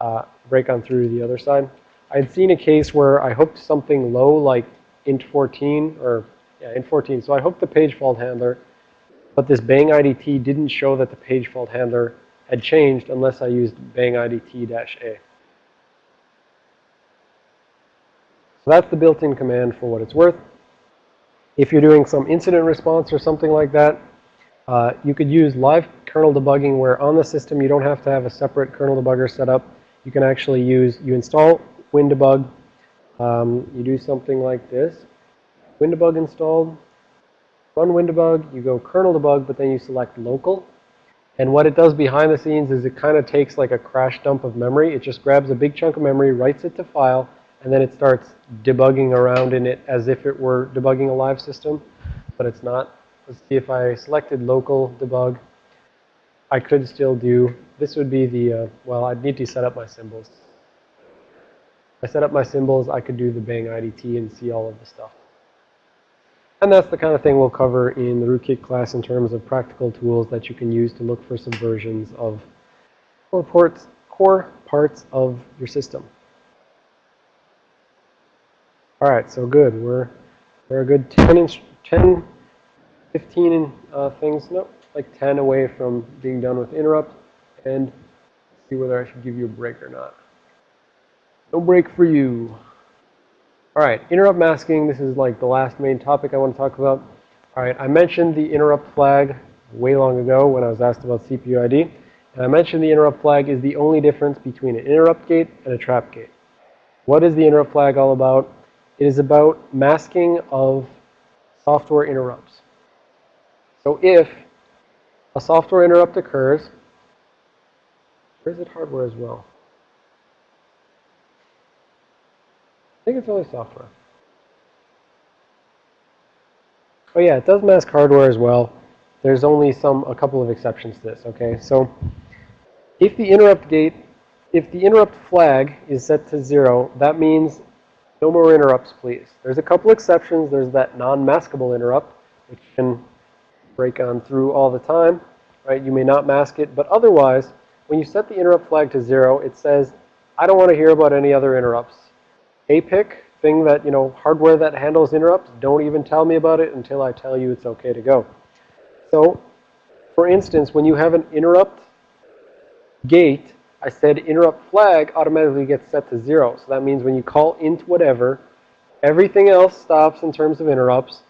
A: uh, break on through the other side. I'd seen a case where I hooked something low like int 14 or yeah, int 14. So I hooked the page fault handler but this bang IDT didn't show that the page fault handler had changed unless I used bang IDT-A. So that's the built-in command for what it's worth. If you're doing some incident response or something like that, uh, you could use live kernel debugging where on the system you don't have to have a separate kernel debugger set up. You can actually use, you install WinDbg. Um, you do something like this. WinDbg installed run WinDbg, you go kernel debug, but then you select local. And what it does behind the scenes is it kind of takes like a crash dump of memory. It just grabs a big chunk of memory, writes it to file, and then it starts debugging around in it as if it were debugging a live system, but it's not. Let's see if I selected local debug. I could still do, this would be the, uh, well, I'd need to set up my symbols. I set up my symbols, I could do the bang IDT and see all of the stuff. And that's the kind of thing we'll cover in the rootkit class in terms of practical tools that you can use to look for subversions of core, ports, core parts of your system. All right, so good. We're, we're a good 10, inch, 10 15 uh, things, no, like 10 away from being done with interrupt. And see whether I should give you a break or not. No break for you. All right, interrupt masking. This is like the last main topic I want to talk about. All right, I mentioned the interrupt flag way long ago when I was asked about CPU ID. And I mentioned the interrupt flag is the only difference between an interrupt gate and a trap gate. What is the interrupt flag all about? It is about masking of software interrupts. So if a software interrupt occurs, where is it hardware as well? Think it's only software. Oh yeah, it does mask hardware as well. There's only some, a couple of exceptions to this, okay? So if the interrupt gate, if the interrupt flag is set to zero, that means no more interrupts, please. There's a couple exceptions. There's that non-maskable interrupt, which can break on through all the time, right? You may not mask it, but otherwise, when you set the interrupt flag to zero, it says, I don't want to hear about any other interrupts. APIC, thing that, you know, hardware that handles interrupts, don't even tell me about it until I tell you it's okay to go. So, for instance, when you have an interrupt gate, I said interrupt flag automatically gets set to zero. So that means when you call int whatever, everything else stops in terms of interrupts.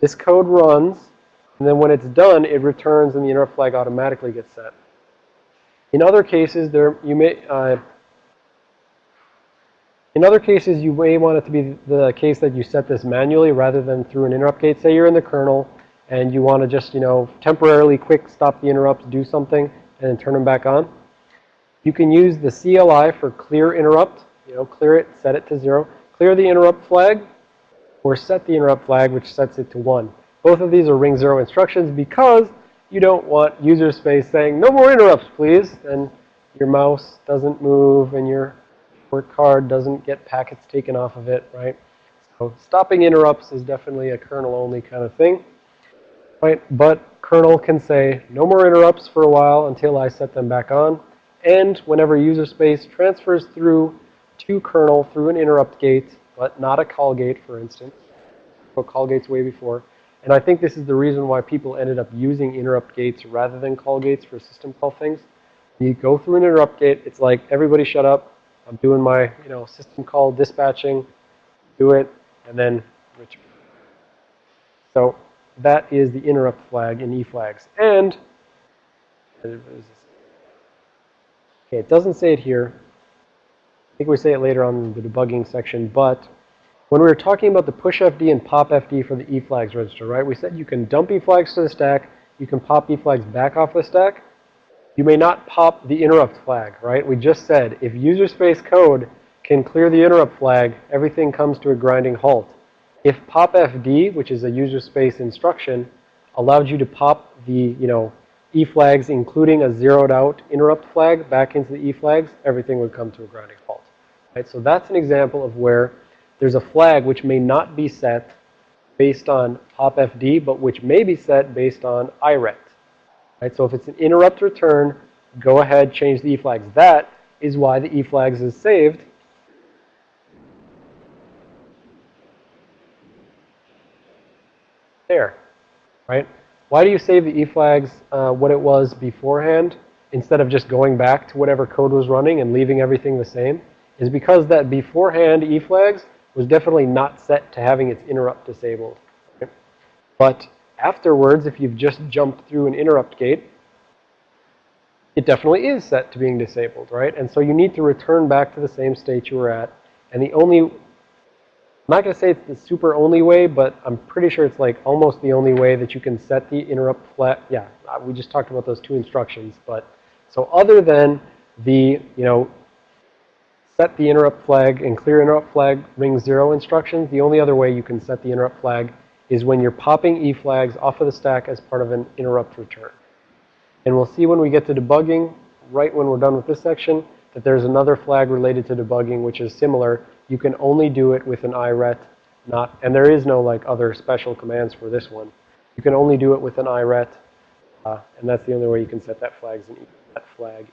A: This code runs, and then when it's done, it returns and the interrupt flag automatically gets set. In other cases, there you may uh, in other cases, you may want it to be the case that you set this manually rather than through an interrupt gate. Say you're in the kernel and you want to just, you know, temporarily quick stop the interrupts, do something, and then turn them back on. You can use the CLI for clear interrupt. You know, clear it, set it to zero. Clear the interrupt flag or set the interrupt flag, which sets it to one. Both of these are ring zero instructions because you don't want user space saying, no more interrupts, please. And your mouse doesn't move and your work card doesn't get packets taken off of it, right? So stopping interrupts is definitely a kernel-only kind of thing, right? But kernel can say no more interrupts for a while until I set them back on. And whenever user space transfers through to kernel through an interrupt gate, but not a call gate, for instance. So call gates way before. And I think this is the reason why people ended up using interrupt gates rather than call gates for system call things. You go through an interrupt gate, it's like everybody shut up, I'm doing my, you know, system call dispatching, do it, and then return. So that is the interrupt flag in eFlags. And, okay, it doesn't say it here. I think we say it later on in the debugging section, but when we were talking about the push FD and pop FD for the eFlags register, right, we said you can dump eFlags to the stack, you can pop eFlags back off the stack, you may not pop the interrupt flag, right? We just said if user space code can clear the interrupt flag, everything comes to a grinding halt. If popfd, which is a user space instruction, allowed you to pop the, you know, E flags, including a zeroed out interrupt flag back into the E flags, everything would come to a grinding halt. Right? So that's an example of where there's a flag which may not be set based on popfd, but which may be set based on IRET. Right? So if it's an interrupt return, go ahead, change the eFlags. That is why the eFlags is saved. There, right? Why do you save the eFlags uh, what it was beforehand instead of just going back to whatever code was running and leaving everything the same? Is because that beforehand eFlags was definitely not set to having its interrupt disabled. Right? But Afterwards, if you've just jumped through an interrupt gate, it definitely is set to being disabled, right? And so you need to return back to the same state you were at. And the only, I'm not going to say it's the super only way, but I'm pretty sure it's like almost the only way that you can set the interrupt flag. Yeah, uh, we just talked about those two instructions. But so other than the, you know, set the interrupt flag and clear interrupt flag ring zero instructions, the only other way you can set the interrupt flag is when you're popping E flags off of the stack as part of an interrupt return. And we'll see when we get to debugging, right when we're done with this section, that there's another flag related to debugging which is similar. You can only do it with an IRET, not, and there is no like other special commands for this one. You can only do it with an IRET, uh, and that's the only way you can set that flags and that flag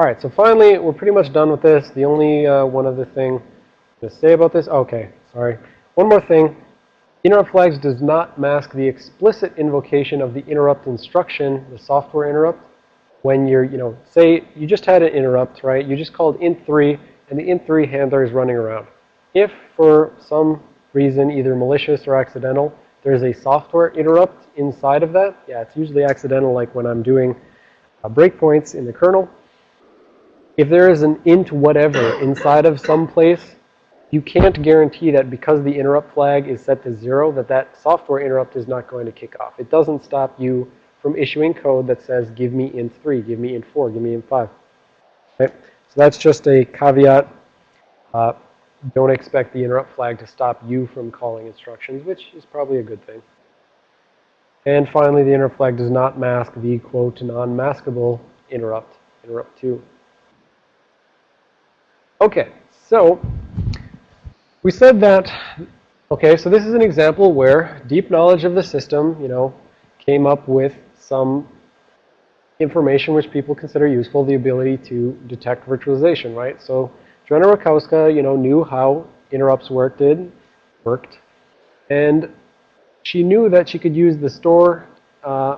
A: All right, so finally, we're pretty much done with this. The only uh, one other thing to say about this, okay, sorry. One more thing. Interrupt flags does not mask the explicit invocation of the interrupt instruction, the software interrupt. When you're, you know, say you just had an interrupt, right? You just called int3, and the int3 handler is running around. If for some reason, either malicious or accidental, there's a software interrupt inside of that, yeah, it's usually accidental, like when I'm doing uh, breakpoints in the kernel if there is an int whatever inside of some place, you can't guarantee that because the interrupt flag is set to zero, that that software interrupt is not going to kick off. It doesn't stop you from issuing code that says, give me int 3, give me int 4, give me int 5. Okay? So that's just a caveat. Uh, don't expect the interrupt flag to stop you from calling instructions, which is probably a good thing. And finally, the interrupt flag does not mask the quote non-maskable interrupt, interrupt 2. Okay, so we said that, okay, so this is an example where deep knowledge of the system, you know, came up with some information which people consider useful, the ability to detect virtualization, right? So Joanna Rutkowska, you know, knew how interrupts worked, worked, and she knew that she could use the store uh,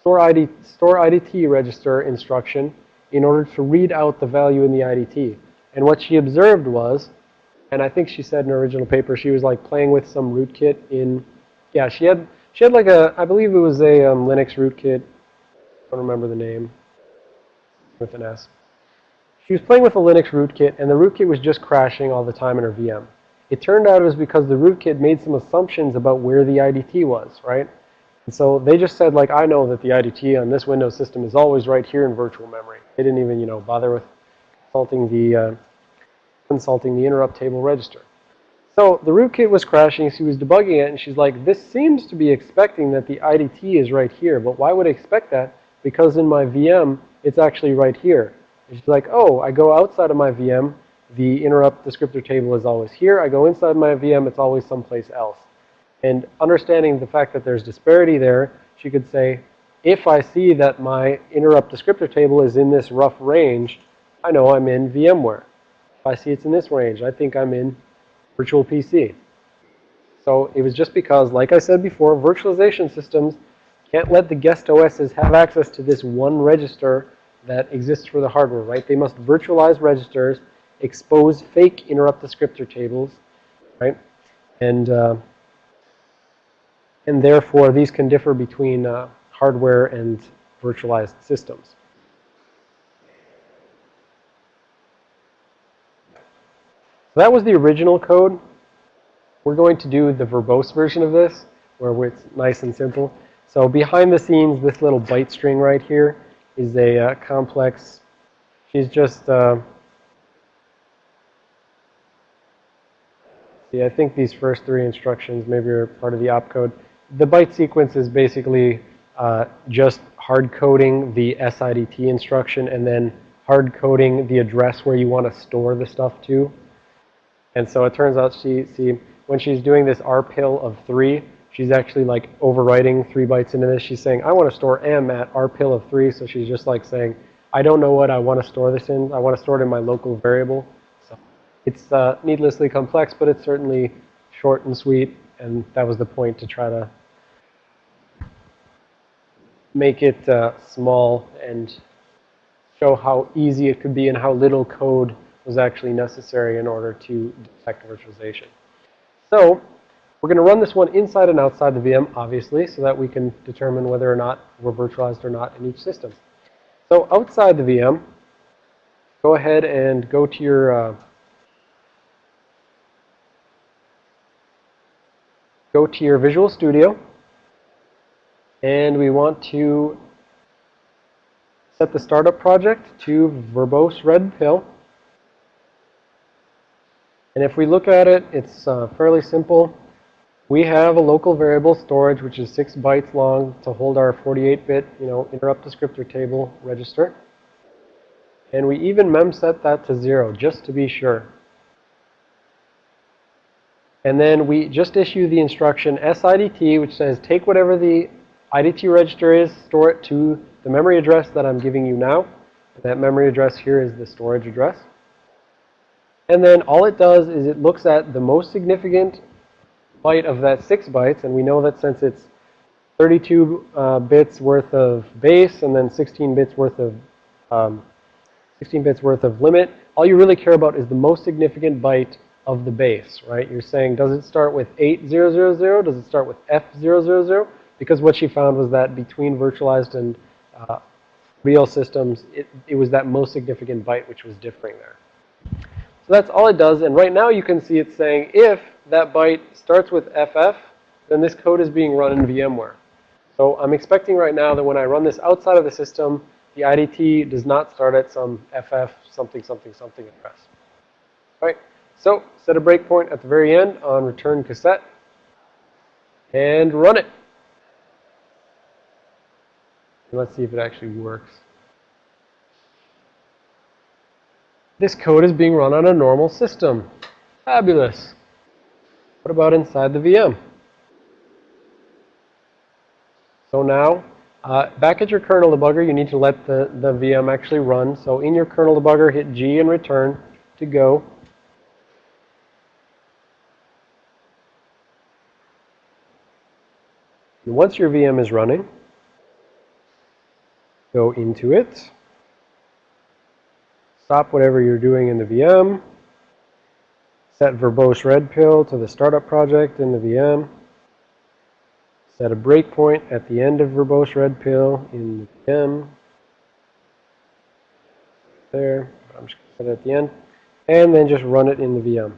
A: store ID store IDT register instruction in order to read out the value in the IDT. And what she observed was, and I think she said in her original paper, she was like playing with some rootkit in, yeah, she had she had like a, I believe it was a um, Linux rootkit. I don't remember the name with an S. She was playing with a Linux rootkit, and the rootkit was just crashing all the time in her VM. It turned out it was because the rootkit made some assumptions about where the IDT was, right? And so they just said, like, I know that the IDT on this Windows system is always right here in virtual memory. They didn't even, you know, bother with consulting the, uh, consulting the interrupt table register. So the rootkit was crashing. She was debugging it, and she's like, this seems to be expecting that the IDT is right here. But why would I expect that? Because in my VM, it's actually right here. And she's like, oh, I go outside of my VM. The interrupt descriptor table is always here. I go inside my VM. It's always someplace else. And understanding the fact that there's disparity there, she could say, if I see that my interrupt descriptor table is in this rough range, I know I'm in VMware. If I see it's in this range, I think I'm in virtual PC. So it was just because, like I said before, virtualization systems can't let the guest OSs have access to this one register that exists for the hardware, right? They must virtualize registers, expose fake interrupt descriptor tables, right? And, uh, and therefore, these can differ between uh, hardware and virtualized systems. So that was the original code. We're going to do the verbose version of this, where it's nice and simple. So behind the scenes, this little byte string right here is a uh, complex. She's just, uh, see, I think these first three instructions maybe are part of the opcode. The byte sequence is basically uh, just hard coding the SIDT instruction and then hard coding the address where you want to store the stuff to. And so it turns out she, see, when she's doing this rpil of 3, she's actually like overwriting 3 bytes into this. She's saying, I want to store m at rpil of 3. So she's just like saying, I don't know what I want to store this in. I want to store it in my local variable. So it's uh, needlessly complex, but it's certainly short and sweet. And that was the point to try to make it uh, small and show how easy it could be and how little code was actually necessary in order to detect virtualization. So we're going to run this one inside and outside the VM, obviously, so that we can determine whether or not we're virtualized or not in each system. So outside the VM, go ahead and go to your uh, go to your Visual Studio, and we want to set the startup project to verbose red pill. And if we look at it, it's uh, fairly simple. We have a local variable storage, which is 6 bytes long to hold our 48-bit, you know, interrupt descriptor table register. And we even mem set that to 0, just to be sure. And then we just issue the instruction SIDT, which says take whatever the IDT register is, store it to the memory address that I'm giving you now. And that memory address here is the storage address. And then all it does is it looks at the most significant byte of that 6 bytes. And we know that since it's 32 uh, bits worth of base and then 16 bits worth of um, 16 bits worth of limit, all you really care about is the most significant byte of the base, right? You're saying, does it start with 8000? Does it start with F000? Because what she found was that between virtualized and uh, real systems, it, it was that most significant byte which was differing there. So that's all it does. And right now you can see it's saying if that byte starts with FF, then this code is being run in VMware. So I'm expecting right now that when I run this outside of the system, the IDT does not start at some FF something something something address. All right, so set a breakpoint at the very end on return cassette and run it. And let's see if it actually works. This code is being run on a normal system. Fabulous. What about inside the VM? So now, uh, back at your kernel debugger, you need to let the, the VM actually run. So in your kernel debugger, hit G and return to go. And once your VM is running, go into it. Stop whatever you're doing in the VM. Set verbose red pill to the startup project in the VM. Set a breakpoint at the end of verbose red pill in the VM. There. I'm just going to set it at the end. And then just run it in the VM.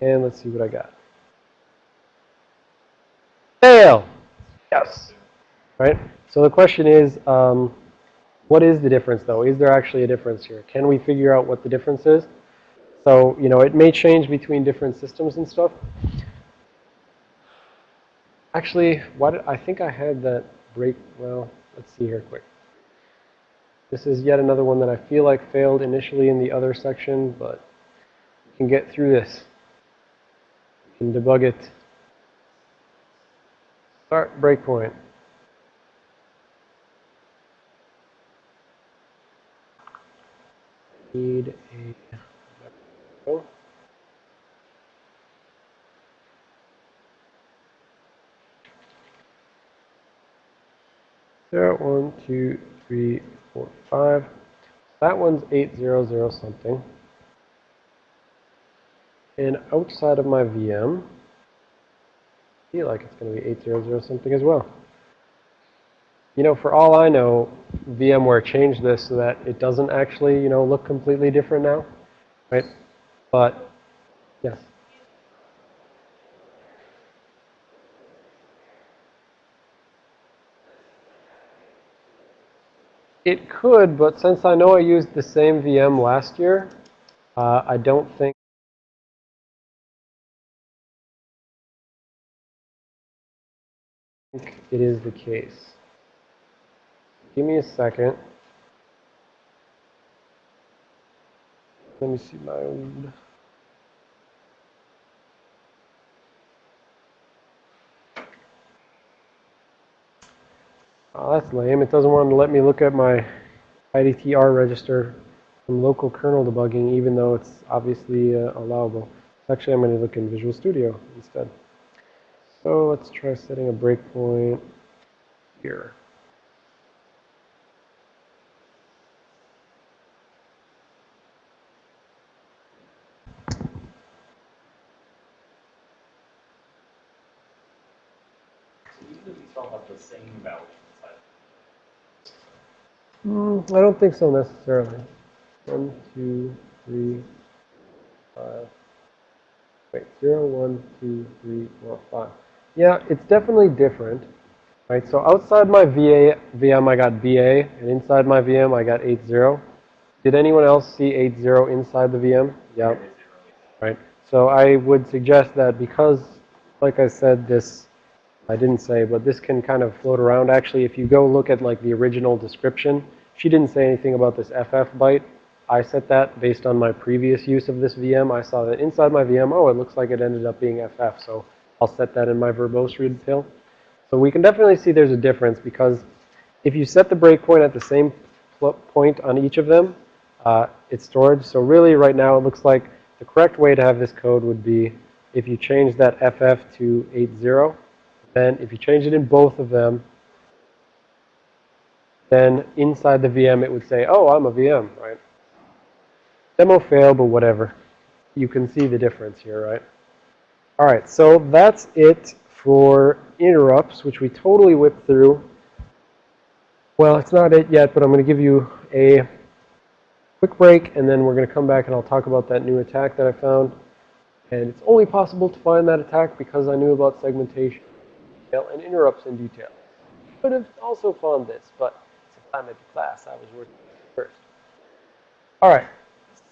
A: And let's see what I got. Fail. Yes. Right? So the question is, um, what is the difference though? Is there actually a difference here? Can we figure out what the difference is? So, you know, it may change between different systems and stuff. Actually, what I think I had that break, well, let's see here quick. This is yet another one that I feel like failed initially in the other section, but we can get through this. We can debug it. Start breakpoint. Need a oh. Zero, one, two, three, four, five. That one's eight zero zero something. And outside of my VM, I feel like it's going to be eight zero zero something as well. You know, for all I know, VMware changed this so that it doesn't actually, you know, look completely different now, right? But, yes. It could, but since I know I used the same VM last year, uh, I don't think it is the case. Give me a second. Let me see my. Oh, that's lame. It doesn't want to let me look at my IDTR register from local kernel debugging, even though it's obviously uh, allowable. Actually, I'm going to look in Visual Studio instead. So let's try setting a breakpoint here.
B: So even if these all have the same value inside,
A: Mm, I don't think so necessarily. One, two, three, five. Wait, zero, one, two, three, four, five. Yeah, it's definitely different. Right, so outside my VA, VM I got VA, and inside my VM I got 80. Did anyone else see 80 inside the VM? Yeah. Right. So I would suggest that because, like I said, this, I didn't say, but this can kind of float around. Actually, if you go look at like the original description, she didn't say anything about this FF byte. I set that based on my previous use of this VM. I saw that inside my VM, oh, it looks like it ended up being FF. So I'll set that in my verbose red pill. So we can definitely see there's a difference because if you set the breakpoint at the same point on each of them, uh, it's storage. So really right now it looks like the correct way to have this code would be if you change that FF to 80, then if you change it in both of them, then inside the VM it would say, oh, I'm a VM, right? Demo fail, but whatever. You can see the difference here, right? All right, so that's it for interrupts, which we totally whipped through. Well, it's not it yet, but I'm going to give you a quick break, and then we're going to come back and I'll talk about that new attack that I found. And it's only possible to find that attack because I knew about segmentation and interrupts in detail. could have also found this, but it's a climate class. I was working first. All right.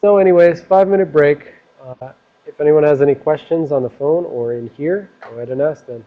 A: So anyways, five minute break. Uh, if anyone has any questions on the phone or in here, go ahead and ask them.